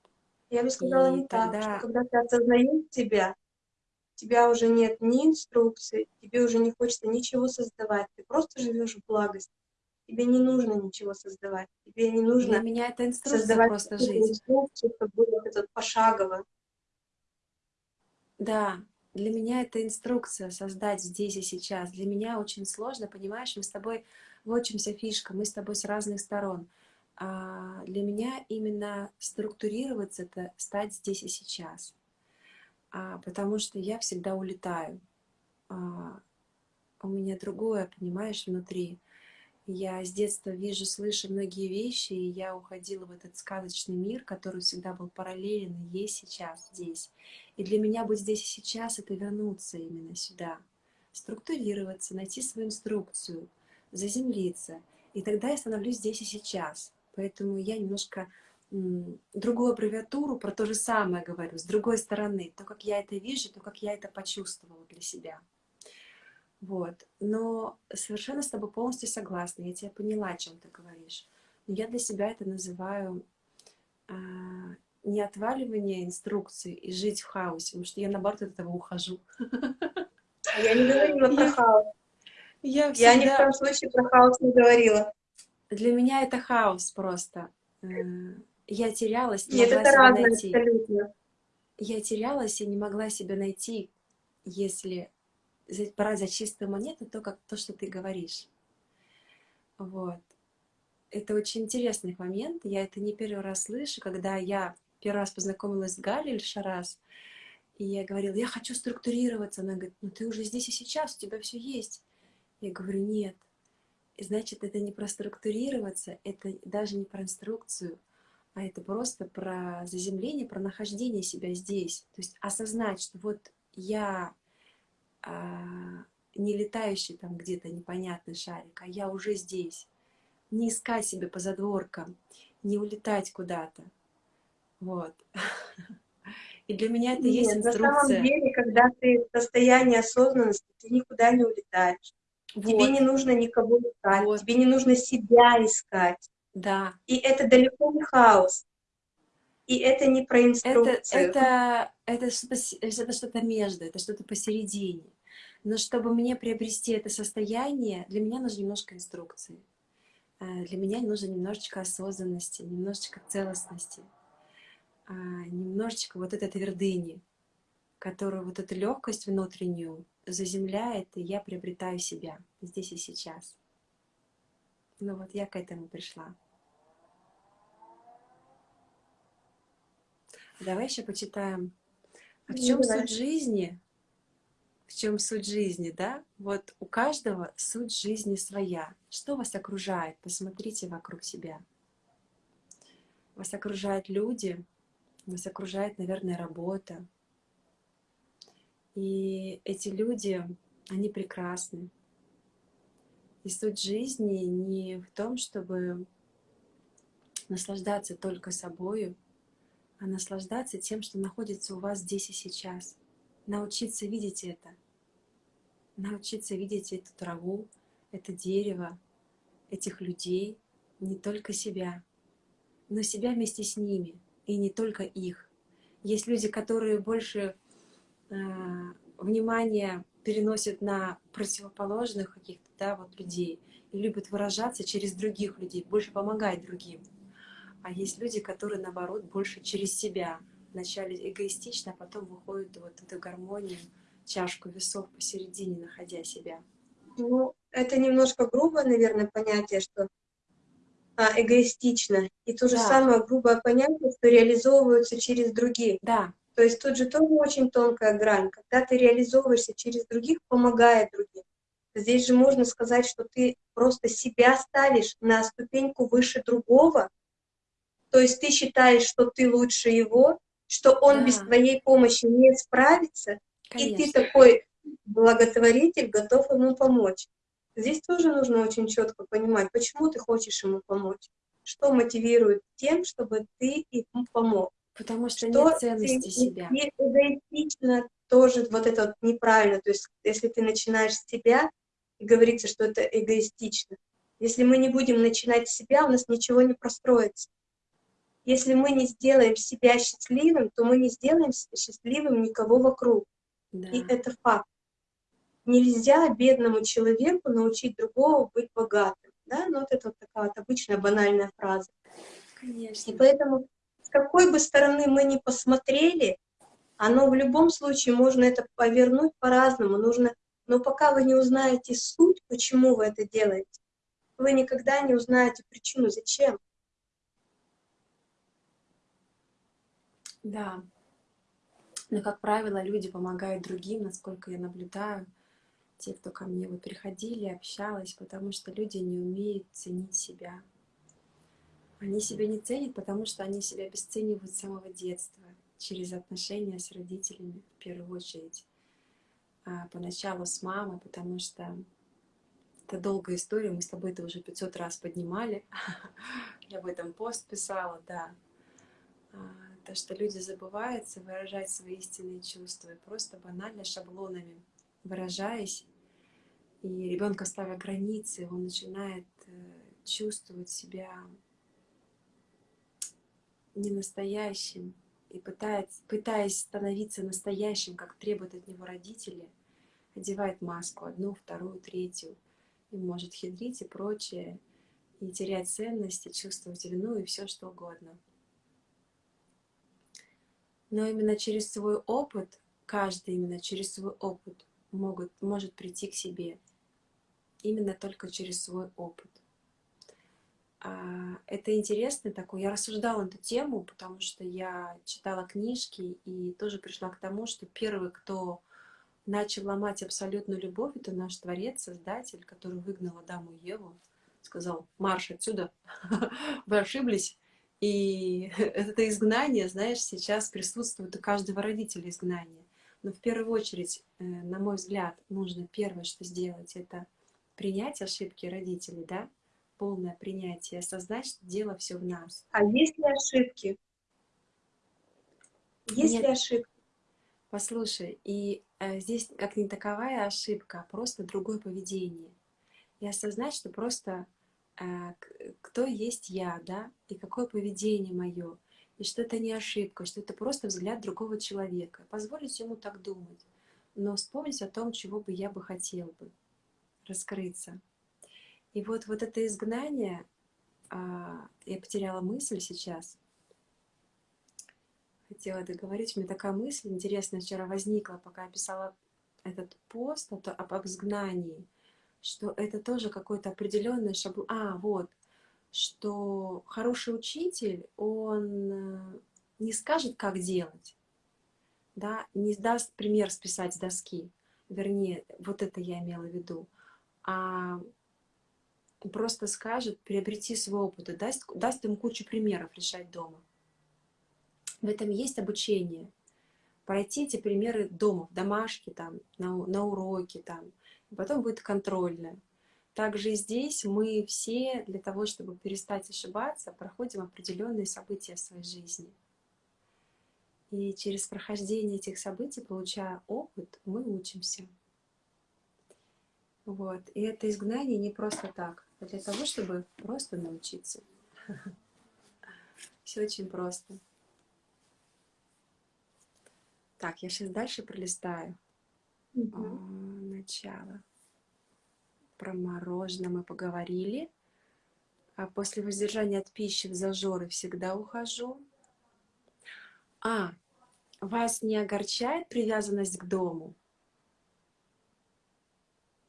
Я бы сказала И не так, что тогда, когда ты осознаешь себя, у тебя уже нет ни инструкции, тебе уже не хочется ничего создавать, ты просто живешь в благости. Тебе не нужно ничего создавать, тебе не для нужно меня это инструкция создавать просто жить. инструкцию, чтобы было это пошагово. Да, для меня это инструкция создать здесь и сейчас. Для меня очень сложно, понимаешь, мы с тобой, вот в чем вся фишка, мы с тобой с разных сторон. А для меня именно структурироваться — это стать здесь и сейчас. А, потому что я всегда улетаю. А, у меня другое, понимаешь, внутри. Я с детства вижу, слышу многие вещи, и я уходила в этот сказочный мир, который всегда был параллелен и есть сейчас здесь. И для меня быть здесь и сейчас — это вернуться именно сюда, структурироваться, найти свою инструкцию, заземлиться. И тогда я становлюсь здесь и сейчас. Поэтому я немножко другую аббревиатуру про то же самое говорю, с другой стороны, то, как я это вижу, то, как я это почувствовала для себя. Вот. Но совершенно с тобой полностью согласна. Я тебя поняла, о чем ты говоришь. Но я для себя это называю а, не отваливание инструкции и жить в хаосе, потому что я, наоборот, от этого ухожу. А я не говорила про хаос. Я, всегда... я ни в коем случае про хаос не говорила. Для меня это хаос просто. Э, я терялась, не Нет, могла это себя разное найти. абсолютно. Я терялась и не могла себя найти, если брать за чистую монету то, как, то, что ты говоришь. Вот. Это очень интересный момент. Я это не первый раз слышу, когда я первый раз познакомилась с Галей Шарас, и я говорила, я хочу структурироваться. Она говорит, ну ты уже здесь и сейчас, у тебя все есть. Я говорю, нет. И значит, это не про структурироваться, это даже не про инструкцию, а это просто про заземление, про нахождение себя здесь. То есть осознать, что вот я не летающий там где-то непонятный шарик, а я уже здесь. Не искать себе по задворкам, не улетать куда-то. Вот. <laughs> И для меня это Нет, есть инструкция. На самом деле, когда ты в состоянии осознанности, ты никуда не улетаешь. Вот. Тебе не нужно никого искать, вот. тебе не нужно себя искать. Да. И это далеко не хаос. И это не про инструкцию. Это, это, это что-то что между, это что-то посередине. Но чтобы мне приобрести это состояние, для меня нужно немножко инструкции. Э, для меня нужно немножечко осознанности, немножечко целостности, а, немножечко вот этой твердыни, которую вот эту легкость внутреннюю заземляет, и я приобретаю себя здесь и сейчас. Ну вот я к этому пришла. Давай еще почитаем. А в чем суть жизни? В чем суть жизни, да? Вот у каждого суть жизни своя. Что вас окружает? Посмотрите вокруг себя. Вас окружают люди, вас окружает, наверное, работа. И эти люди, они прекрасны. И суть жизни не в том, чтобы наслаждаться только собою, а наслаждаться тем, что находится у вас здесь и сейчас. Научиться видеть это. Научиться видеть эту траву, это дерево, этих людей, не только себя, но себя вместе с ними, и не только их. Есть люди, которые больше э, внимания переносят на противоположных каких-то да, вот людей и любят выражаться через других людей, больше помогать другим. А есть люди, которые, наоборот, больше через себя. Вначале эгоистично, а потом выходят вот в эту гармонию, чашку весов посередине, находя себя. Ну, это немножко грубое, наверное, понятие, что а, эгоистично. И то же да. самое грубое понятие, что реализовываются через других. Да. То есть тут же тоже очень тонкая грань. Когда ты реализовываешься через других, помогая другим. Здесь же можно сказать, что ты просто себя ставишь на ступеньку выше другого, то есть ты считаешь, что ты лучше его, что он да. без твоей помощи не справится, Конечно. и ты такой благотворитель, готов ему помочь. Здесь тоже нужно очень четко понимать, почему ты хочешь ему помочь, что мотивирует тем, чтобы ты ему помог. Потому что, что нет ценности себя. И эгоистично тоже вот это вот неправильно. То есть если ты начинаешь с себя, и говорится, что это эгоистично. Если мы не будем начинать с себя, у нас ничего не простроится. Если мы не сделаем себя счастливым, то мы не сделаем счастливым никого вокруг. Да. И это факт. Нельзя бедному человеку научить другого быть богатым. Да? Ну, вот это вот такая вот обычная банальная фраза. Конечно. И поэтому с какой бы стороны мы ни посмотрели, оно в любом случае можно это повернуть по-разному. Нужно, но пока вы не узнаете суть, почему вы это делаете, вы никогда не узнаете причину, зачем. Да. Но, как правило, люди помогают другим, насколько я наблюдаю, те, кто ко мне вот приходили, общалась, потому что люди не умеют ценить себя. Они себя не ценят, потому что они себя обесценивают с самого детства, через отношения с родителями в первую очередь. А поначалу с мамой, потому что это долгая история, мы с тобой это уже 500 раз поднимали. <laughs> Я об этом пост писала, да. То, что люди забываются выражать свои истинные чувства, просто банально шаблонами выражаясь, и ребенка ставя границы, он начинает э, чувствовать себя не настоящим и пытается, пытаясь становиться настоящим, как требуют от него родители, одевает маску одну, вторую, третью, и может хитрить и прочее, и терять ценности, чувствовать вину и все что угодно. Но именно через свой опыт, каждый именно через свой опыт могут, может прийти к себе. Именно только через свой опыт. А, это интересно такой. Я рассуждала эту тему, потому что я читала книжки и тоже пришла к тому, что первый, кто начал ломать абсолютную любовь, это наш Творец, Создатель, который выгнал Адаму и Еву, сказал, марш отсюда, <laughs> вы ошиблись. И <laughs> это изгнание, знаешь, сейчас присутствует у каждого родителя изгнание. Но в первую очередь, э, на мой взгляд, нужно первое, что сделать, это принять ошибки родителей, да, полное принятие, осознать, что дело все в нас. А есть ли ошибки? Есть Нет. ли ошибки? Послушай, и э, здесь как не таковая ошибка, а просто другое поведение. И осознать, что просто кто есть я, да, и какое поведение мое, и что это не ошибка, что это просто взгляд другого человека. Позволить ему так думать, но вспомнить о том, чего бы я бы хотел бы раскрыться. И вот, вот это изгнание, а, я потеряла мысль сейчас, хотела договорить, у меня такая мысль интересная вчера возникла, пока я писала этот пост об изгнании, что это тоже какой-то определенный шаблон. А, вот, что хороший учитель, он э, не скажет, как делать, да, не даст пример списать с доски, вернее, вот это я имела в виду, а просто скажет, приобрети свой опыт и даст, даст им кучу примеров решать дома. В этом есть обучение. Пройти эти примеры дома, в домашке, там, на, на уроке, там, потом будет контрольное. Также и здесь мы все для того, чтобы перестать ошибаться, проходим определенные события в своей жизни. И через прохождение этих событий, получая опыт, мы учимся. Вот. И это изгнание не просто так, а для того, чтобы просто научиться. Все очень просто. Так, я сейчас дальше пролистаю. Начало про мороженое мы поговорили. А после воздержания от пищи в зажоры всегда ухожу. А, вас не огорчает привязанность к дому?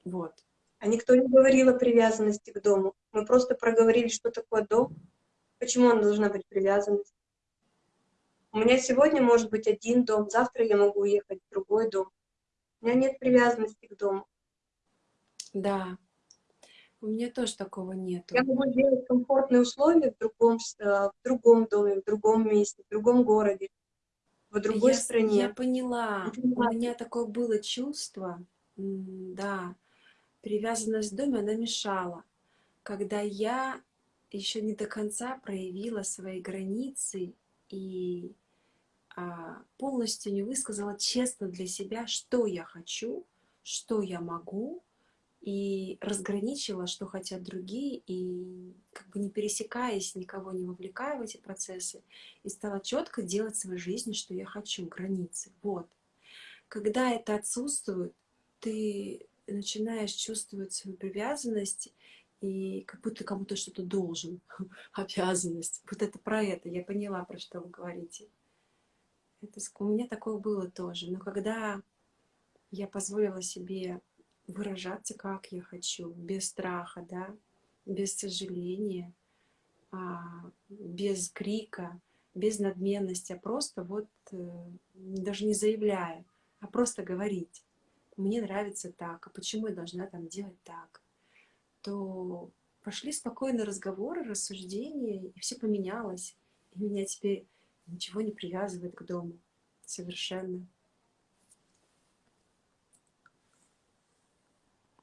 Вот. А никто не говорил о привязанности к дому. Мы просто проговорили, что такое дом. Почему он должна быть привязанность? У меня сегодня может быть один дом, завтра я могу уехать в другой дом. У меня нет привязанности к дому. Да, у меня тоже такого нет. Я могу сделать комфортные условия в другом, э, в другом доме, в другом месте, в другом городе, в другой я, стране. Я поняла. У меня такое было чувство, да, привязанность к доме, она мешала. Когда я еще не до конца проявила свои границы и полностью не высказала честно для себя, что я хочу, что я могу, и разграничила, что хотят другие, и как бы не пересекаясь, никого не вовлекая в эти процессы, и стала четко делать в своей жизни, что я хочу, границы. Вот. Когда это отсутствует, ты начинаешь чувствовать свою привязанность, и как будто кому-то что-то должен, <laughs> обязанность. Вот это про это, я поняла, про что вы говорите. Это, у меня такое было тоже. Но когда я позволила себе выражаться, как я хочу, без страха, да, без сожаления, а, без крика, без надменности, а просто вот э, даже не заявляя, а просто говорить. Мне нравится так, а почему я должна там делать так? То пошли спокойные разговоры, рассуждения, и все поменялось. И меня теперь ничего не привязывает к дому. Совершенно.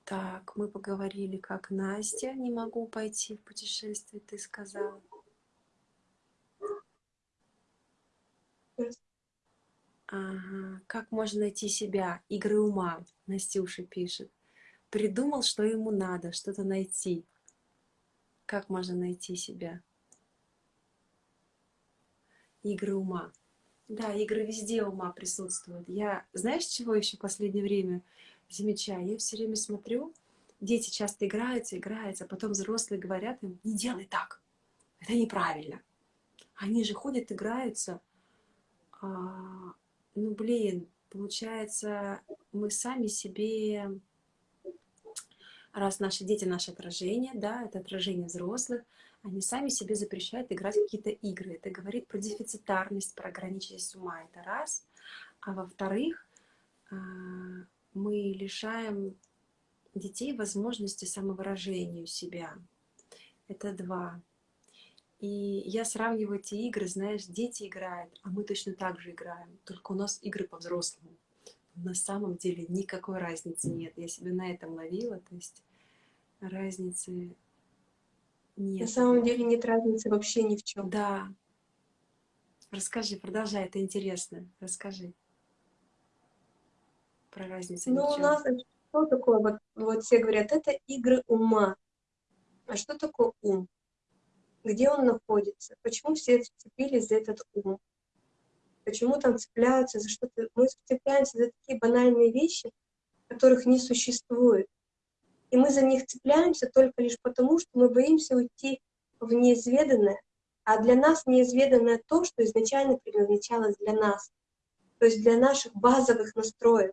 Так, мы поговорили, как Настя. Не могу пойти в путешествие, ты сказала. Ага. Как можно найти себя? Игры ума, Настюша пишет. Придумал, что ему надо, что-то найти. Как можно найти себя? Игры ума. Да, игры везде ума присутствуют. Я, знаешь, чего еще в последнее время замечаю, я все время смотрю, дети часто играются, играются, а потом взрослые говорят им, не делай так, это неправильно. Они же ходят, играются. А, ну, блин, получается, мы сами себе, раз наши дети наше отражение, да, это отражение взрослых, они сами себе запрещают играть какие-то игры. Это говорит про дефицитарность, про ограниченность ума, это раз. А во-вторых, а, мы лишаем детей возможности самовыражения себя. Это два. И я сравниваю эти игры, знаешь, дети играют, а мы точно так же играем, только у нас игры по-взрослому. На самом деле никакой разницы нет. Я себя на этом ловила, то есть разницы нет. На самом деле нет разницы вообще ни в чем. Да. Расскажи, продолжай, это интересно. Расскажи про разницу. Ну, у нас что такое? Вот, вот все говорят, это игры ума. А что такое ум? Где он находится? Почему все цепились за этот ум? Почему там цепляются за что-то? Мы цепляемся за такие банальные вещи, которых не существует. И мы за них цепляемся только лишь потому, что мы боимся уйти в неизведанное. А для нас неизведанное то, что изначально предназначалось для нас. То есть для наших базовых настроек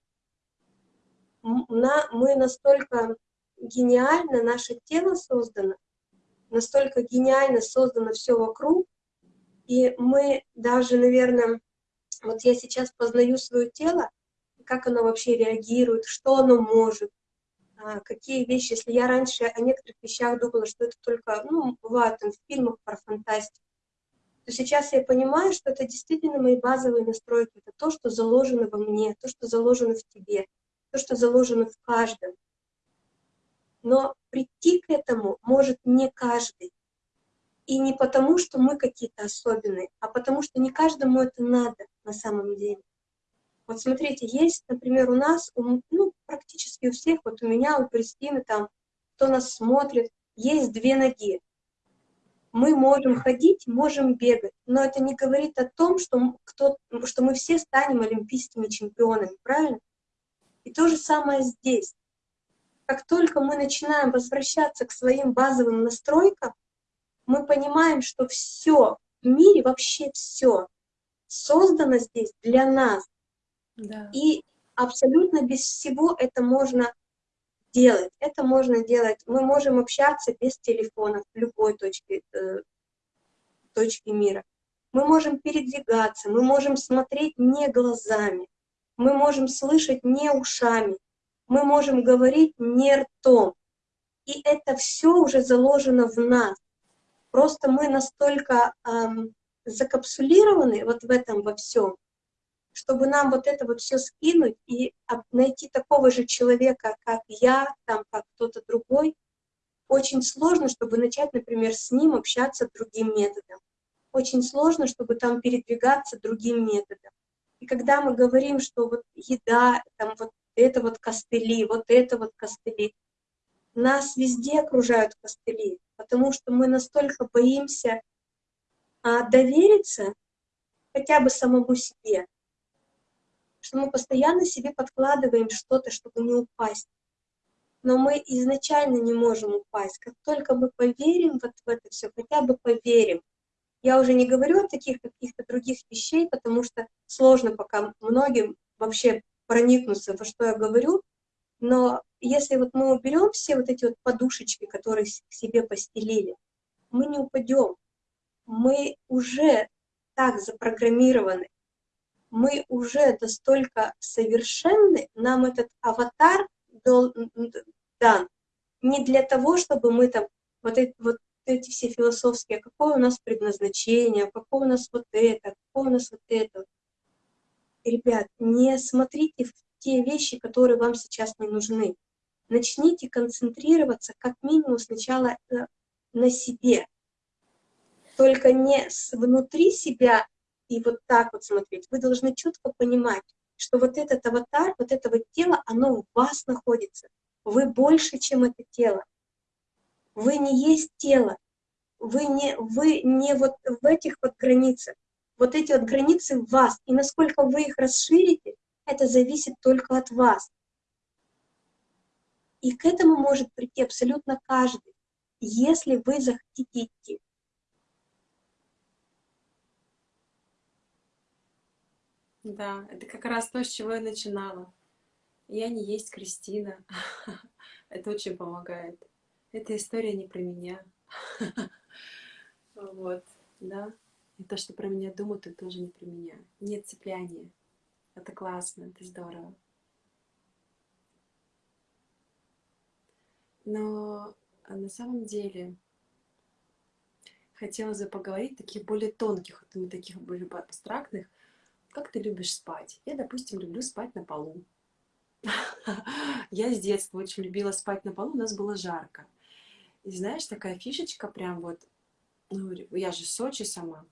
на, мы настолько гениально, наше тело создано, настолько гениально создано все вокруг, и мы даже, наверное, вот я сейчас познаю свое тело, как оно вообще реагирует, что оно может, какие вещи, если я раньше о некоторых вещах думала, что это только, ну, бывает там в фильмах про фантастику, то сейчас я понимаю, что это действительно мои базовые настройки, это то, что заложено во мне, то, что заложено в тебе то, что заложено в каждом. Но прийти к этому может не каждый. И не потому, что мы какие-то особенные, а потому что не каждому это надо на самом деле. Вот смотрите, есть, например, у нас, ну, практически у всех, вот у меня, у Кристины, там, кто нас смотрит, есть две ноги. Мы можем ходить, можем бегать, но это не говорит о том, что, кто, что мы все станем олимпийскими чемпионами, правильно? И то же самое здесь. Как только мы начинаем возвращаться к своим базовым настройкам, мы понимаем, что все в мире, вообще все создано здесь для нас. И абсолютно без всего это можно делать. Это можно делать. Мы можем общаться без телефона в любой точке, э, точке мира. Мы можем передвигаться, мы можем смотреть не глазами, мы можем слышать не ушами, мы можем говорить не ртом. И это все уже заложено в нас. Просто мы настолько эм, закапсулированы вот в этом во всем, чтобы нам вот это вот все скинуть и найти такого же человека, как я, там, как кто-то другой, очень сложно, чтобы начать, например, с ним общаться другим методом. Очень сложно, чтобы там передвигаться другим методом. И когда мы говорим, что вот еда, там вот это вот костыли, вот это вот костыли, нас везде окружают костыли, потому что мы настолько боимся а, довериться хотя бы самому себе, что мы постоянно себе подкладываем что-то, чтобы не упасть. Но мы изначально не можем упасть. Как только мы поверим вот в это все, хотя бы поверим. Я уже не говорю о таких каких-то других вещей, потому что сложно пока многим вообще проникнуться, во что я говорю. Но если вот мы уберем все вот эти вот подушечки, которые к себе постелили, мы не упадем. Мы уже так запрограммированы, мы уже настолько совершенны, нам этот аватар дан не для того, чтобы мы там вот эти, вот эти все философские, какое у нас предназначение, какое у нас вот это, какое у нас вот это. Ребят, не смотрите в те вещи, которые вам сейчас не нужны. Начните концентрироваться как минимум сначала э, на себе. Только не внутри себя и вот так вот смотреть. Вы должны четко понимать, что вот этот аватар, вот это вот тело, оно в вас находится. Вы больше, чем это тело. Вы не есть тело. Вы не, вы не вот в этих вот границах. Вот эти вот границы в вас. И насколько вы их расширите, это зависит только от вас. И к этому может прийти абсолютно каждый, если вы захотите идти. Да, это как раз то, с чего я начинала. Я не есть Кристина. <laughs> Это очень помогает. Эта история не про меня. <laughs> Вот, да. И то, что про меня думают, это тоже не про меня. Нет цепляния. Это классно, это здорово. Но а, на самом деле хотелось бы поговорить таких более тонких, вот таких более абстрактных. Как ты любишь спать? Я, допустим, люблю спать на полу. Я с детства очень любила спать на полу, у нас было жарко. И знаешь, такая фишечка прям вот, ну, я же Сочи сама,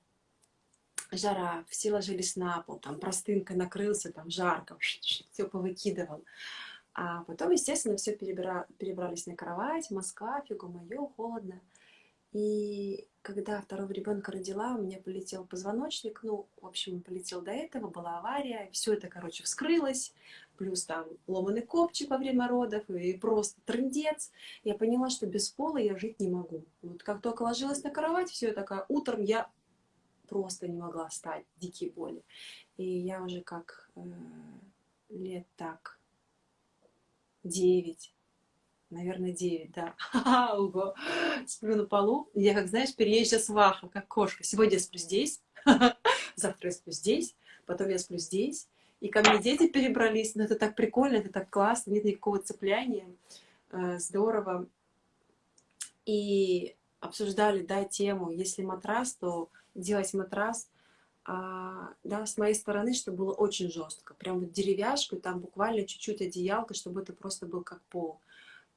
жара, все ложились на пол, там простынка накрылся, там жарко, все повыкидывал. А потом, естественно, все перебира... перебрались на кровать, Москва, фигу мою, холодно. И когда второго ребенка родила, у меня полетел позвоночник, ну, в общем, полетел до этого, была авария, все это, короче, вскрылось, плюс там ломаный копчик во время родов, и просто трындец. Я поняла, что без пола я жить не могу. Вот как только ложилась на кровать, все такая, утром я просто не могла встать, дикие боли. И я уже как э, лет так девять, наверное, девять, да, <laughs> ого, сплю на полу. Я, как знаешь, переезжая сваха, как кошка. Сегодня я сплю здесь, <laughs> завтра я сплю здесь, потом я сплю здесь. И ко мне дети перебрались, но это так прикольно, это так классно, нет никакого цепляния, э, здорово. И обсуждали, да, тему, если матрас, то делать матрас, а, да, с моей стороны, чтобы было очень жестко. Прям вот деревяшку, там буквально чуть-чуть одеялка, чтобы это просто был как пол.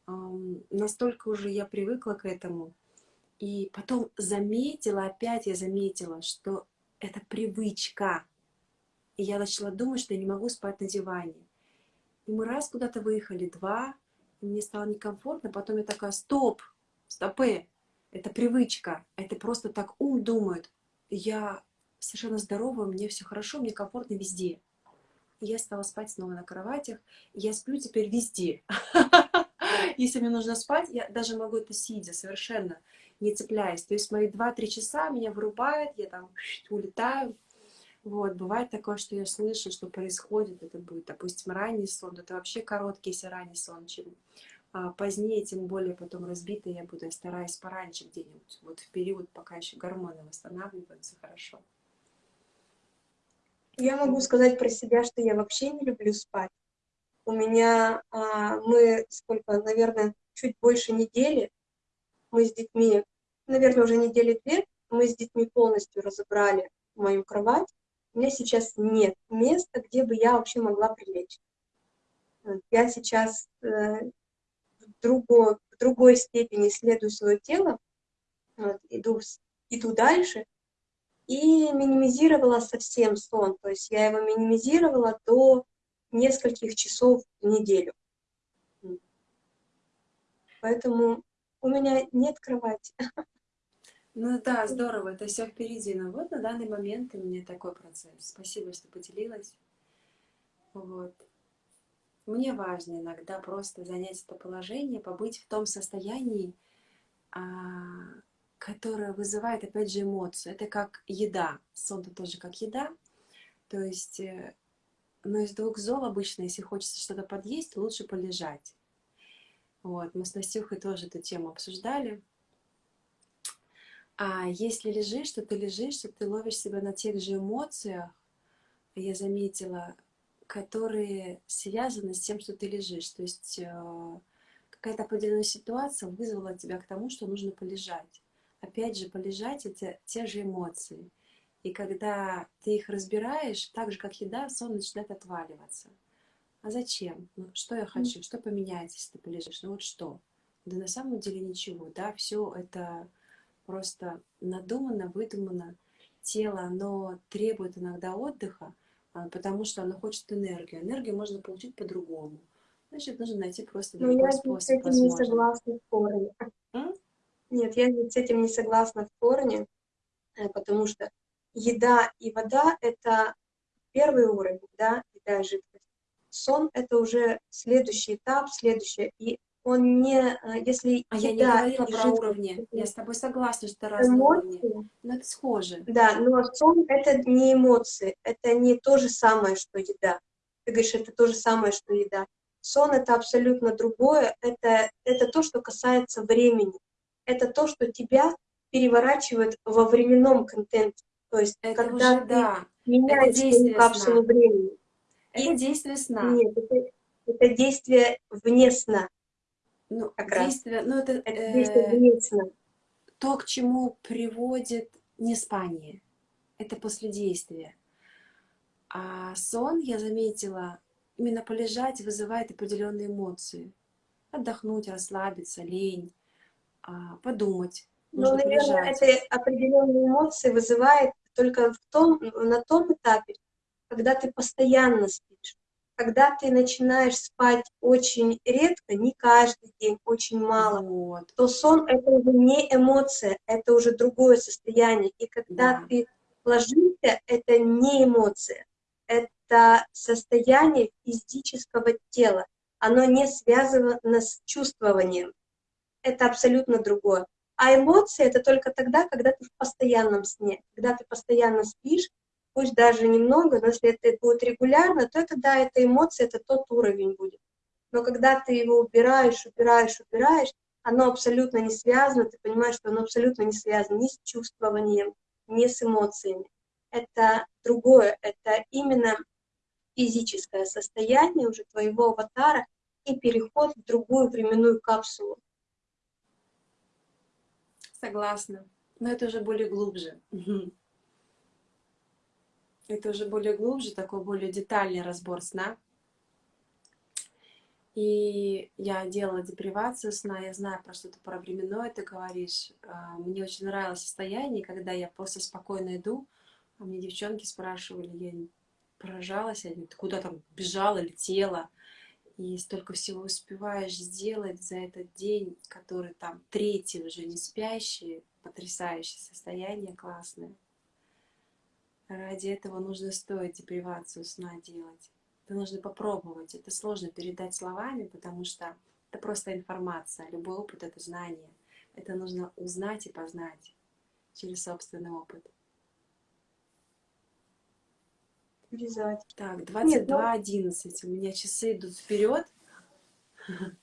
Настолько уже я привыкла к этому. И потом заметила, опять я заметила, что это привычка. И я начала думать, что я не могу спать на диване. И мы раз куда-то выехали, два, и мне стало некомфортно. Потом я такая, стоп, стопы, это привычка. Это просто так ум думает я совершенно здорова, мне все хорошо, мне комфортно везде. И я стала спать снова на кроватях, я сплю теперь везде. <laughs> <laughs> Если мне нужно спать, я даже могу это сидя, совершенно не цепляясь. То есть мои 2-3 часа меня вырубает, я там <laughs> улетаю. Вот, бывает такое, что я слышу, что происходит, это будет, допустим, ранний сон, это вообще короткий, если ранний сон, чем а позднее, тем более потом разбитая я буду, я стараюсь пораньше где-нибудь, вот в период, пока еще гормоны восстанавливаются хорошо. Я могу сказать про себя, что я вообще не люблю спать. У меня, а, мы сколько, наверное, чуть больше недели, мы с детьми, наверное, уже недели две, мы с детьми полностью разобрали мою кровать. У меня сейчас нет места, где бы я вообще могла прилечь. Я сейчас э, другой, в другой степени исследую свое тело, вот, иду, иду дальше, и минимизировала совсем сон. То есть я его минимизировала до нескольких часов в неделю. Поэтому у меня нет кровати. <laughs> Ну да, здорово, это все впереди. Но вот на данный момент у меня такой процесс. Спасибо, что поделилась. Вот. Мне важно иногда просто занять это положение, побыть в том состоянии, а, которое вызывает, опять же, эмоцию. Это как еда. Сон -то тоже как еда. То есть, э, но из двух зол обычно, если хочется что-то подъесть, лучше полежать. Вот, мы с Настюхой тоже эту тему обсуждали. А если лежишь, то ты лежишь, что ты ловишь себя на тех же эмоциях, я заметила, которые связаны с тем, что ты лежишь. То есть э, какая-то определенная ситуация вызвала тебя к тому, что нужно полежать. Опять же, полежать — это те же эмоции. И когда ты их разбираешь, так же, как еда, сон начинает отваливаться. А зачем? Ну, что я хочу? Что поменяется, если ты полежишь? Ну вот что? Да на самом деле ничего, да, все это просто надумано, выдумано. Тело, оно требует иногда отдыха, а, потому что оно хочет энергию. Энергию можно получить по-другому. Значит, нужно найти просто другой Но я способ, с этим возможно. не согласна в корне. М? Нет, я с этим не согласна в корне, э, потому что еда и вода — это первый уровень, да, еда и жидкость. Сон — это уже следующий этап, следующее. И он не, э, если А я не говорила про жидкость, уровни. Я с тобой согласна, что это разные эмоции, уровни. Но это схоже. Да, но сон — это не эмоции, это не то же самое, что еда. Ты говоришь, это то же самое, что еда. Сон — это абсолютно другое, это, это то, что касается времени. Это то, что тебя переворачивает во временном контенте. То есть, это когда уже, ты да. меняешь капсулу времени. Это и... действие сна. Нет, это, это действие вне сна. Ну, как действие, раз. ну это, это э, действие вне сна. То, к чему приводит неспание. Это после действия. А сон, я заметила, именно полежать вызывает определенные эмоции. Отдохнуть, расслабиться, лень, а, подумать. Ну, наверное, это определенные эмоции вызывает только в том, на том этапе, когда ты постоянно спишь. Когда ты начинаешь спать очень редко, не каждый день, очень мало, вот. то сон — это уже не эмоция, это уже другое состояние. И когда да. ты ложишься, это не эмоция, это состояние физического тела. Оно не связано с чувствованием. Это абсолютно другое. А эмоции — это только тогда, когда ты в постоянном сне, когда ты постоянно спишь, пусть даже немного, но если это будет регулярно, то это, да, это эмоции, это тот уровень будет. Но когда ты его убираешь, убираешь, убираешь, оно абсолютно не связано, ты понимаешь, что оно абсолютно не связано ни с чувствованием, ни с эмоциями. Это другое, это именно физическое состояние уже твоего аватара и переход в другую временную капсулу. Согласна. Но это уже более глубже. Это уже более глубже, такой более детальный разбор сна. И я делала депривацию сна, я знаю про что-то про временное ты говоришь. А, мне очень нравилось состояние, когда я просто спокойно иду, а мне девчонки спрашивали, я поражалась, я ты куда там бежала, летела, и столько всего успеваешь сделать за этот день, который там третий уже не спящий, потрясающее состояние, классное. Ради этого нужно стоить депривацию сна делать. Это нужно попробовать. Это сложно передать словами, потому что это просто информация. Любой опыт — это знание. Это нужно узнать и познать через собственный опыт. Вязать. Так, 22.11. Ну... У меня часы идут вперед. <laughs>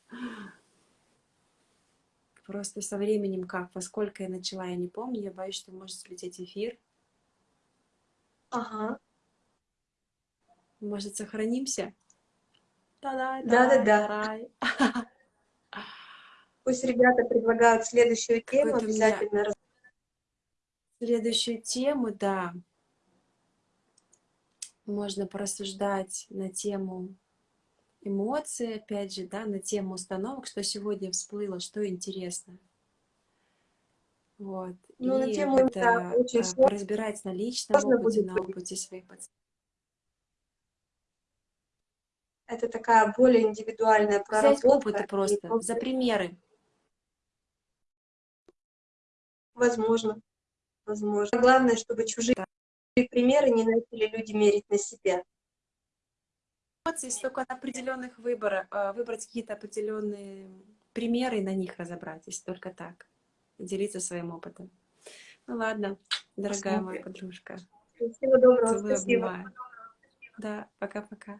Просто со временем как, во сколько я начала, я не помню. Я боюсь, что может слететь эфир. Ага. Может, сохранимся? Да-да-да. <laughs> Пусть ребята предлагают следующую тему обязательно. Меня... Следующую тему, да можно порассуждать на тему эмоций, опять же, да, на тему установок, что сегодня всплыло, что интересно. Вот. Ну, и на тему это, да, э, очень а, разбирать на личном опыте, на опыте своих пациентов. Это такая более индивидуальная проработка. Взять опыты просто, за примеры. Возможно. Возможно. Главное, чтобы чужие примеры не начали люди мерить на себя. Здесь только на определенных выборах, э, выбрать какие-то определенные примеры и на них разобраться, только так. Делиться своим опытом. Ну ладно, дорогая моя подружка. Всего доброго, Целую, спасибо. обнимаю. Да, пока-пока.